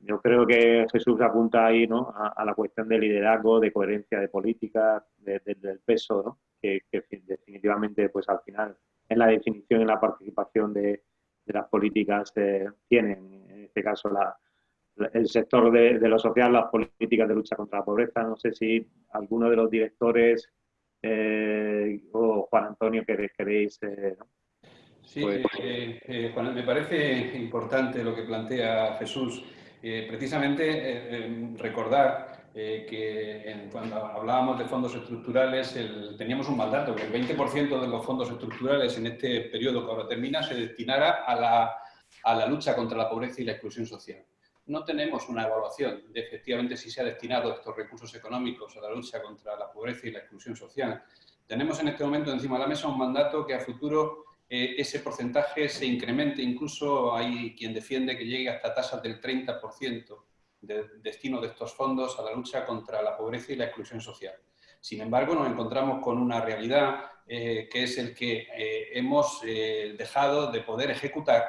Yo creo que Jesús apunta ahí ¿no? a, la cuestión de liderazgo, de coherencia de políticas, del peso ¿no? Que, definitivamente pues al final en la definición y la participación de, las políticas eh, tienen, en este caso, la, el sector de, lo social, las políticas de lucha contra la pobreza. No sé si alguno de los directores eh, o Juan Antonio queréis... Eh, sí, pues, Juan, me parece importante lo que plantea Jesús. precisamente recordar eh, que cuando hablábamos de fondos estructurales teníamos un mandato, que el 20% de los fondos estructurales en este periodo que ahora termina se destinara a la, a la lucha contra la pobreza y la exclusión social. No tenemos una evaluación de efectivamente si se ha destinado estos recursos económicos a la lucha contra la pobreza y la exclusión social. Tenemos en este momento encima de la mesa un mandato que a futuro eh, ese porcentaje se incremente, incluso hay quien defiende que llegue hasta tasas del 30% de destino de estos fondos a la lucha contra la pobreza y la exclusión social. Sin embargo, nos encontramos con una realidad eh, que es el que eh, hemos eh, dejado de poder ejecutar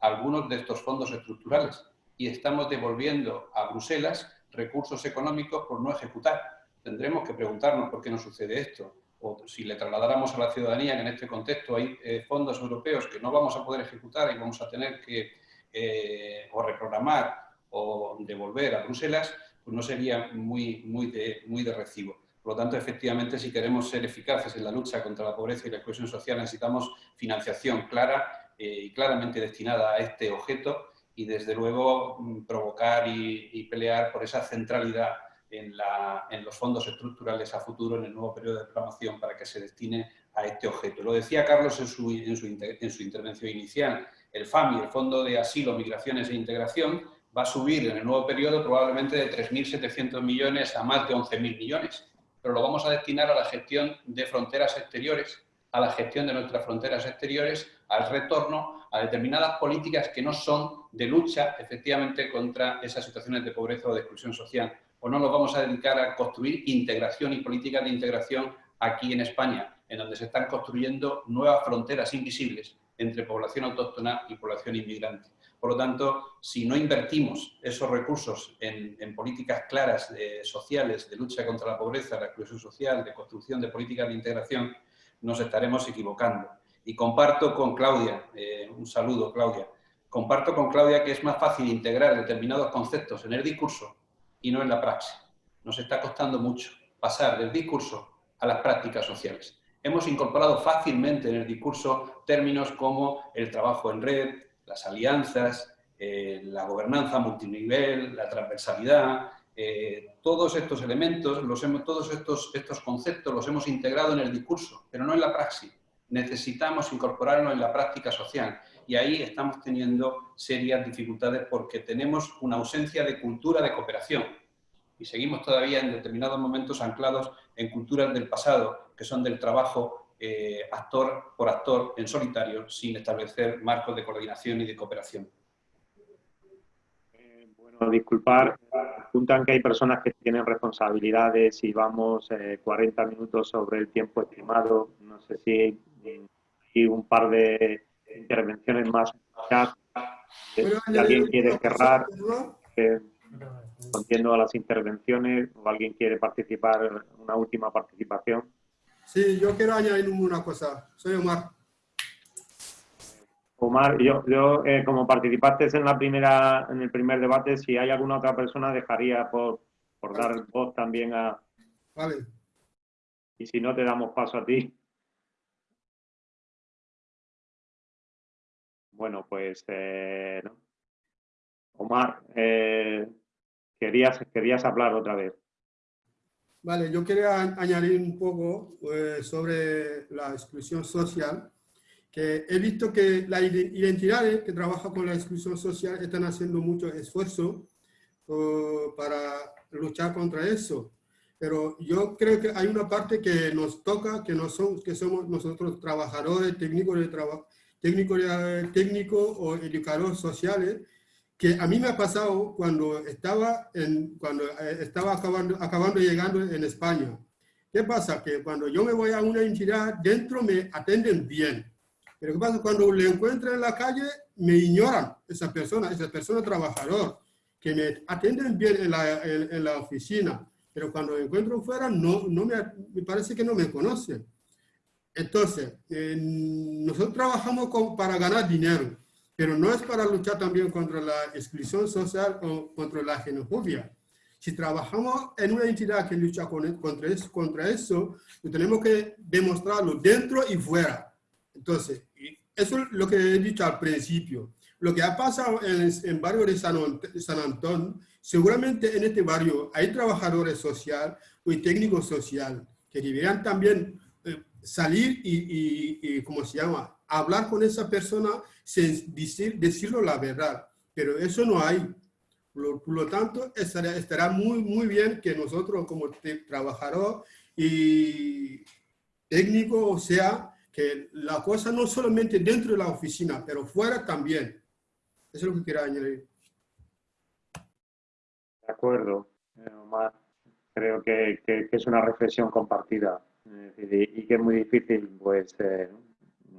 algunos de estos fondos estructurales y estamos devolviendo a Bruselas recursos económicos por no ejecutar. Tendremos que preguntarnos por qué no sucede esto o si le trasladáramos a la ciudadanía que en este contexto hay fondos europeos que no vamos a poder ejecutar y vamos a tener que o reprogramar o devolver a Bruselas, pues no sería muy, muy, de, muy de recibo. Por lo tanto, efectivamente, si queremos ser eficaces en la lucha contra la pobreza y la exclusión social, necesitamos financiación clara eh, y claramente destinada a este objeto y, desde luego, mm, provocar y, pelear por esa centralidad en, la, en, los fondos estructurales a futuro en el nuevo periodo de programación para que se destine a este objeto. Lo decía Carlos en su, en su, en su intervención inicial. El FAMI, el Fondo de Asilo, Migraciones e Integración, va a subir en el nuevo periodo probablemente de 3.700 millones a más de 11.000 millones, pero lo vamos a destinar a la gestión de fronteras exteriores, a la gestión de nuestras fronteras exteriores, al retorno a determinadas políticas que no son de lucha efectivamente contra esas situaciones de pobreza o de exclusión social. O no nos vamos a dedicar a construir integración y políticas de integración aquí en España, en donde se están construyendo nuevas fronteras invisibles entre población autóctona y población inmigrante. Por lo tanto, si no invertimos esos recursos en, políticas claras sociales de lucha contra la pobreza, la exclusión social, de construcción de políticas de integración, nos estaremos equivocando. Y comparto con Claudia, eh, un saludo Claudia, comparto con Claudia que es más fácil integrar determinados conceptos en el discurso y no en la praxis. Nos está costando mucho pasar del discurso a las prácticas sociales. Hemos incorporado fácilmente en el discurso términos como el trabajo en red, las alianzas, eh, la gobernanza multinivel, la transversalidad, eh, todos estos elementos, los hemos, todos estos, estos conceptos los hemos integrado en el discurso, pero no en la praxis. Necesitamos incorporarlos en la práctica social y ahí estamos teniendo serias dificultades porque tenemos una ausencia de cultura de cooperación y seguimos todavía en determinados momentos anclados en culturas del pasado, que son del trabajo eh, actor por actor en solitario sin establecer marcos de coordinación y de cooperación. Eh, bueno, disculpar, apuntan que hay personas que tienen responsabilidades y vamos 40 eh, minutos sobre el tiempo estimado. No sé si hay un par de intervenciones más. Si alguien quiere cerrar, contiendo a las intervenciones o alguien quiere participar, una última participación. Sí, yo quiero añadir una cosa. Soy Omar. Omar, yo, yo eh, como participaste en la primera, en el primer debate, si hay alguna otra persona, dejaría por, por dar voz también a. Vale. Y si no, te damos paso a ti. Bueno, pues eh, Omar, eh, querías, querías hablar otra vez. Vale, yo quería añadir un poco eh, sobre la exclusión social, que he visto que las identidades que trabajan con la exclusión social están haciendo mucho esfuerzo para luchar contra eso. Pero yo creo que hay una parte que nos toca, que, no son, que somos nosotros trabajadores, técnicos de trabajo, técnicos, técnicos o educadores sociales, que a mí me ha pasado cuando estaba, en, cuando eh, estaba acabando, acabando llegando en España. ¿Qué pasa? Que cuando yo me voy a una entidad, dentro me atienden bien. Pero ¿qué pasa? Cuando le encuentro en la calle, me ignoran esa persona, esa persona trabajador, que me atienden bien en la, en, la oficina. Pero cuando me encuentro fuera, no, no me, me parece que no me conocen. Entonces, nosotros trabajamos con, para ganar dinero pero no es para luchar también contra la exclusión social o contra la xenofobia. Si trabajamos en una entidad que lucha contra eso, contra eso, tenemos que demostrarlo dentro y fuera. Entonces, eso es lo que he dicho al principio. Lo que ha pasado en el barrio de San, San Antón, seguramente en este barrio hay trabajadores sociales y técnicos sociales que deberían también eh, salir y, y, y, ¿cómo se llama?, hablar con esa persona sin decir, decirlo la verdad. Pero eso no hay. Por, lo tanto, estará, estará, muy, muy bien que nosotros como trabajador y técnico, o sea, que la cosa no solamente dentro de la oficina, pero fuera también. Eso es lo que quiero añadir. De acuerdo, eh, Omar. Creo que, que, es una reflexión compartida y, que es muy difícil, pues, eh,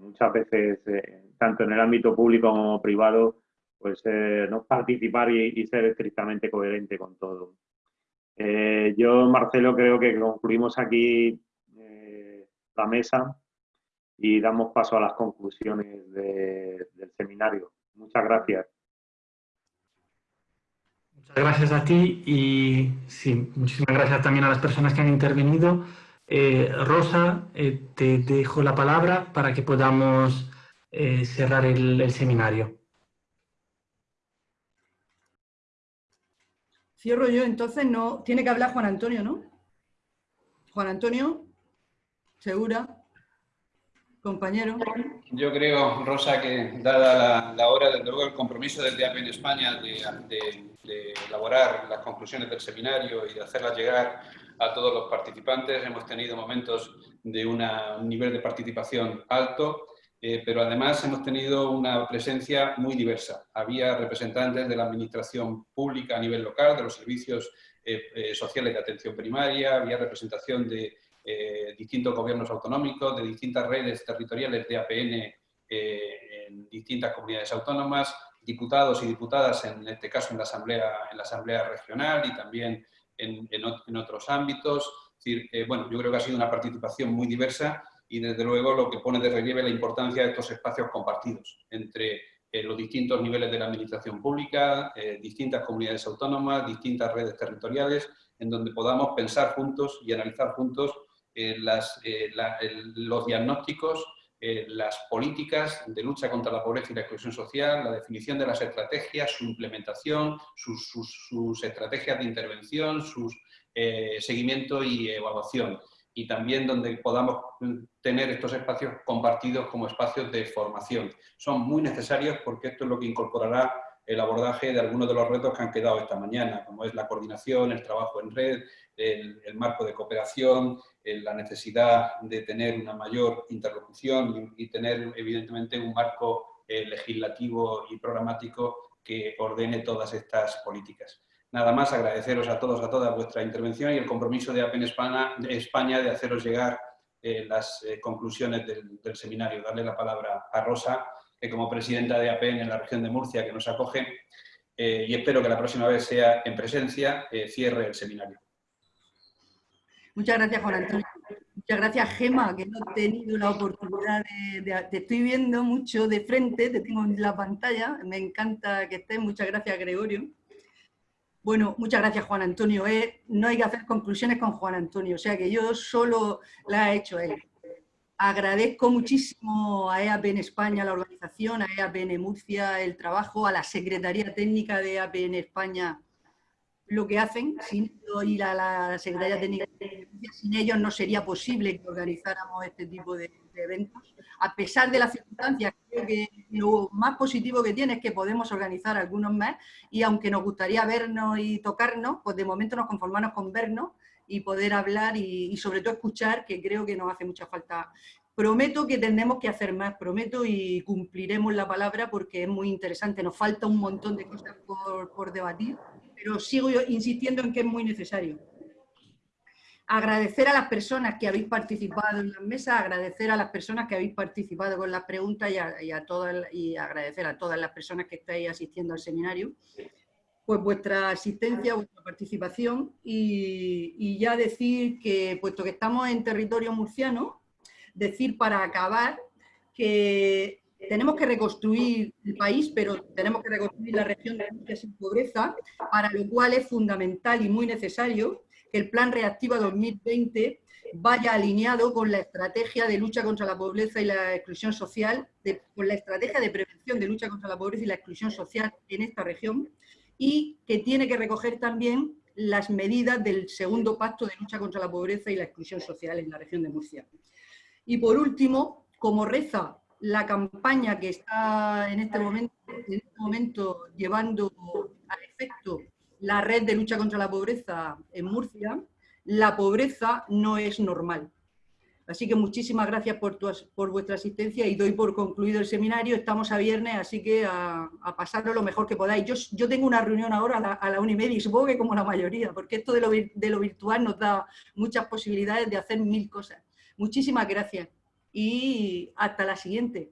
muchas veces, eh, tanto en el ámbito público como privado, pues eh, no participar y, ser estrictamente coherente con todo. Eh, yo, Marcelo, creo que concluimos aquí la mesa y damos paso a las conclusiones del seminario. Muchas gracias. Muchas gracias a ti y sí, muchísimas gracias también a las personas que han intervenido. Eh, Rosa, eh, te dejo la palabra para que podamos eh, cerrar el, seminario. Cierro yo, entonces no. Tiene que hablar Juan Antonio, ¿no? Juan Antonio, ¿segura? Compañero. Yo creo, Rosa, que dada la, hora, desde luego el compromiso del DAP en España de, de elaborar las conclusiones del seminario y de hacerlas llegar a todos los participantes. Hemos tenido momentos de un nivel de participación alto, eh, pero además hemos tenido una presencia muy diversa. Había representantes de la administración pública a nivel local, de los servicios eh, eh, sociales de atención primaria, había representación de distintos gobiernos autonómicos, de distintas redes territoriales de APN en distintas comunidades autónomas, diputados y diputadas, en este caso en la Asamblea, en la asamblea Regional y también en, otros ámbitos. decir, bueno, yo creo que ha sido una participación muy diversa y desde luego lo que pone de relieve la importancia de estos espacios compartidos entre eh, los distintos niveles de la administración pública, eh, distintas comunidades autónomas, distintas redes territoriales, en donde podamos pensar juntos y analizar juntos eh, las, los diagnósticos eh, las políticas de lucha contra la pobreza y la exclusión social, la definición de las estrategias, su implementación, sus, estrategias de intervención, su eh, seguimiento y evaluación. Y también donde podamos tener estos espacios compartidos como espacios de formación. Son muy necesarios porque esto es lo que incorporará el abordaje de algunos de los retos que han quedado esta mañana, como es la coordinación, el trabajo en red, el, marco de cooperación, la necesidad de tener una mayor interlocución y, tener evidentemente un marco eh, legislativo y programático que ordene todas estas políticas. Nada más agradeceros a todos, a todas vuestra intervención y el compromiso de APEN España de, España de haceros llegar eh, las eh, conclusiones del, del, seminario. Darle la palabra a Rosa, como presidenta de APEN en la región de Murcia, que nos acoge, y espero que la próxima vez sea en presencia, cierre el seminario. Muchas gracias, Juan Antonio. Muchas Muchas gracias, Gema, que no he tenido la oportunidad de, Te estoy viendo mucho de frente, te tengo en la pantalla. Me encanta que estés. Muchas gracias, Gregorio. Bueno, muchas gracias, Juan Antonio. Eh, no hay que hacer conclusiones con Juan Antonio, o sea que yo solo la he hecho él. Agradezco muchísimo a EAP en España, la organización, a EAP en Murcia el trabajo, a la Secretaría Técnica de EAP en España lo que hacen, sin ir a la Secretaría Técnica sin ellos no sería posible que organizáramos este tipo de, eventos. A pesar de las circunstancias, creo que lo más positivo que tiene es que podemos organizar algunos más y aunque nos gustaría vernos y tocarnos, pues de momento nos conformamos con vernos y poder hablar y, sobre todo escuchar, que creo que nos hace mucha falta. Prometo que tendremos que hacer más, prometo y cumpliremos la palabra porque es muy interesante. Nos falta un montón de cosas por, por debatir, pero sigo insistiendo en que es muy necesario. Agradecer a las personas que habéis participado en la mesa, agradecer a las personas que habéis participado con las preguntas y, a, todas, y agradecer a todas las personas que estáis asistiendo al seminario pues vuestra asistencia, vuestra participación y, ya decir que, puesto que estamos en territorio murciano, decir para acabar que tenemos que reconstruir el país, pero tenemos que reconstruir la región de Murcia sin pobreza, para lo cual es fundamental y muy necesario que el Plan Reactiva 2020 vaya alineado con la estrategia de lucha contra la pobreza y la exclusión social, con la estrategia de prevención de lucha contra la pobreza y la exclusión social en esta región, y que tiene que recoger también las medidas del segundo pacto de lucha contra la pobreza y la exclusión social en la región de Murcia. Y por último, como reza la campaña que está en este momento, en este momento llevando a efecto la red de lucha contra la pobreza en Murcia, la pobreza no es normal. Así que muchísimas gracias por, por vuestra asistencia y doy por concluido el seminario. Estamos a viernes, así que a, pasarlo lo mejor que podáis. Yo, yo tengo una reunión ahora a la, una y media y supongo que como la mayoría, porque esto de lo, de lo virtual nos da muchas posibilidades de hacer mil cosas. Muchísimas gracias y hasta la siguiente.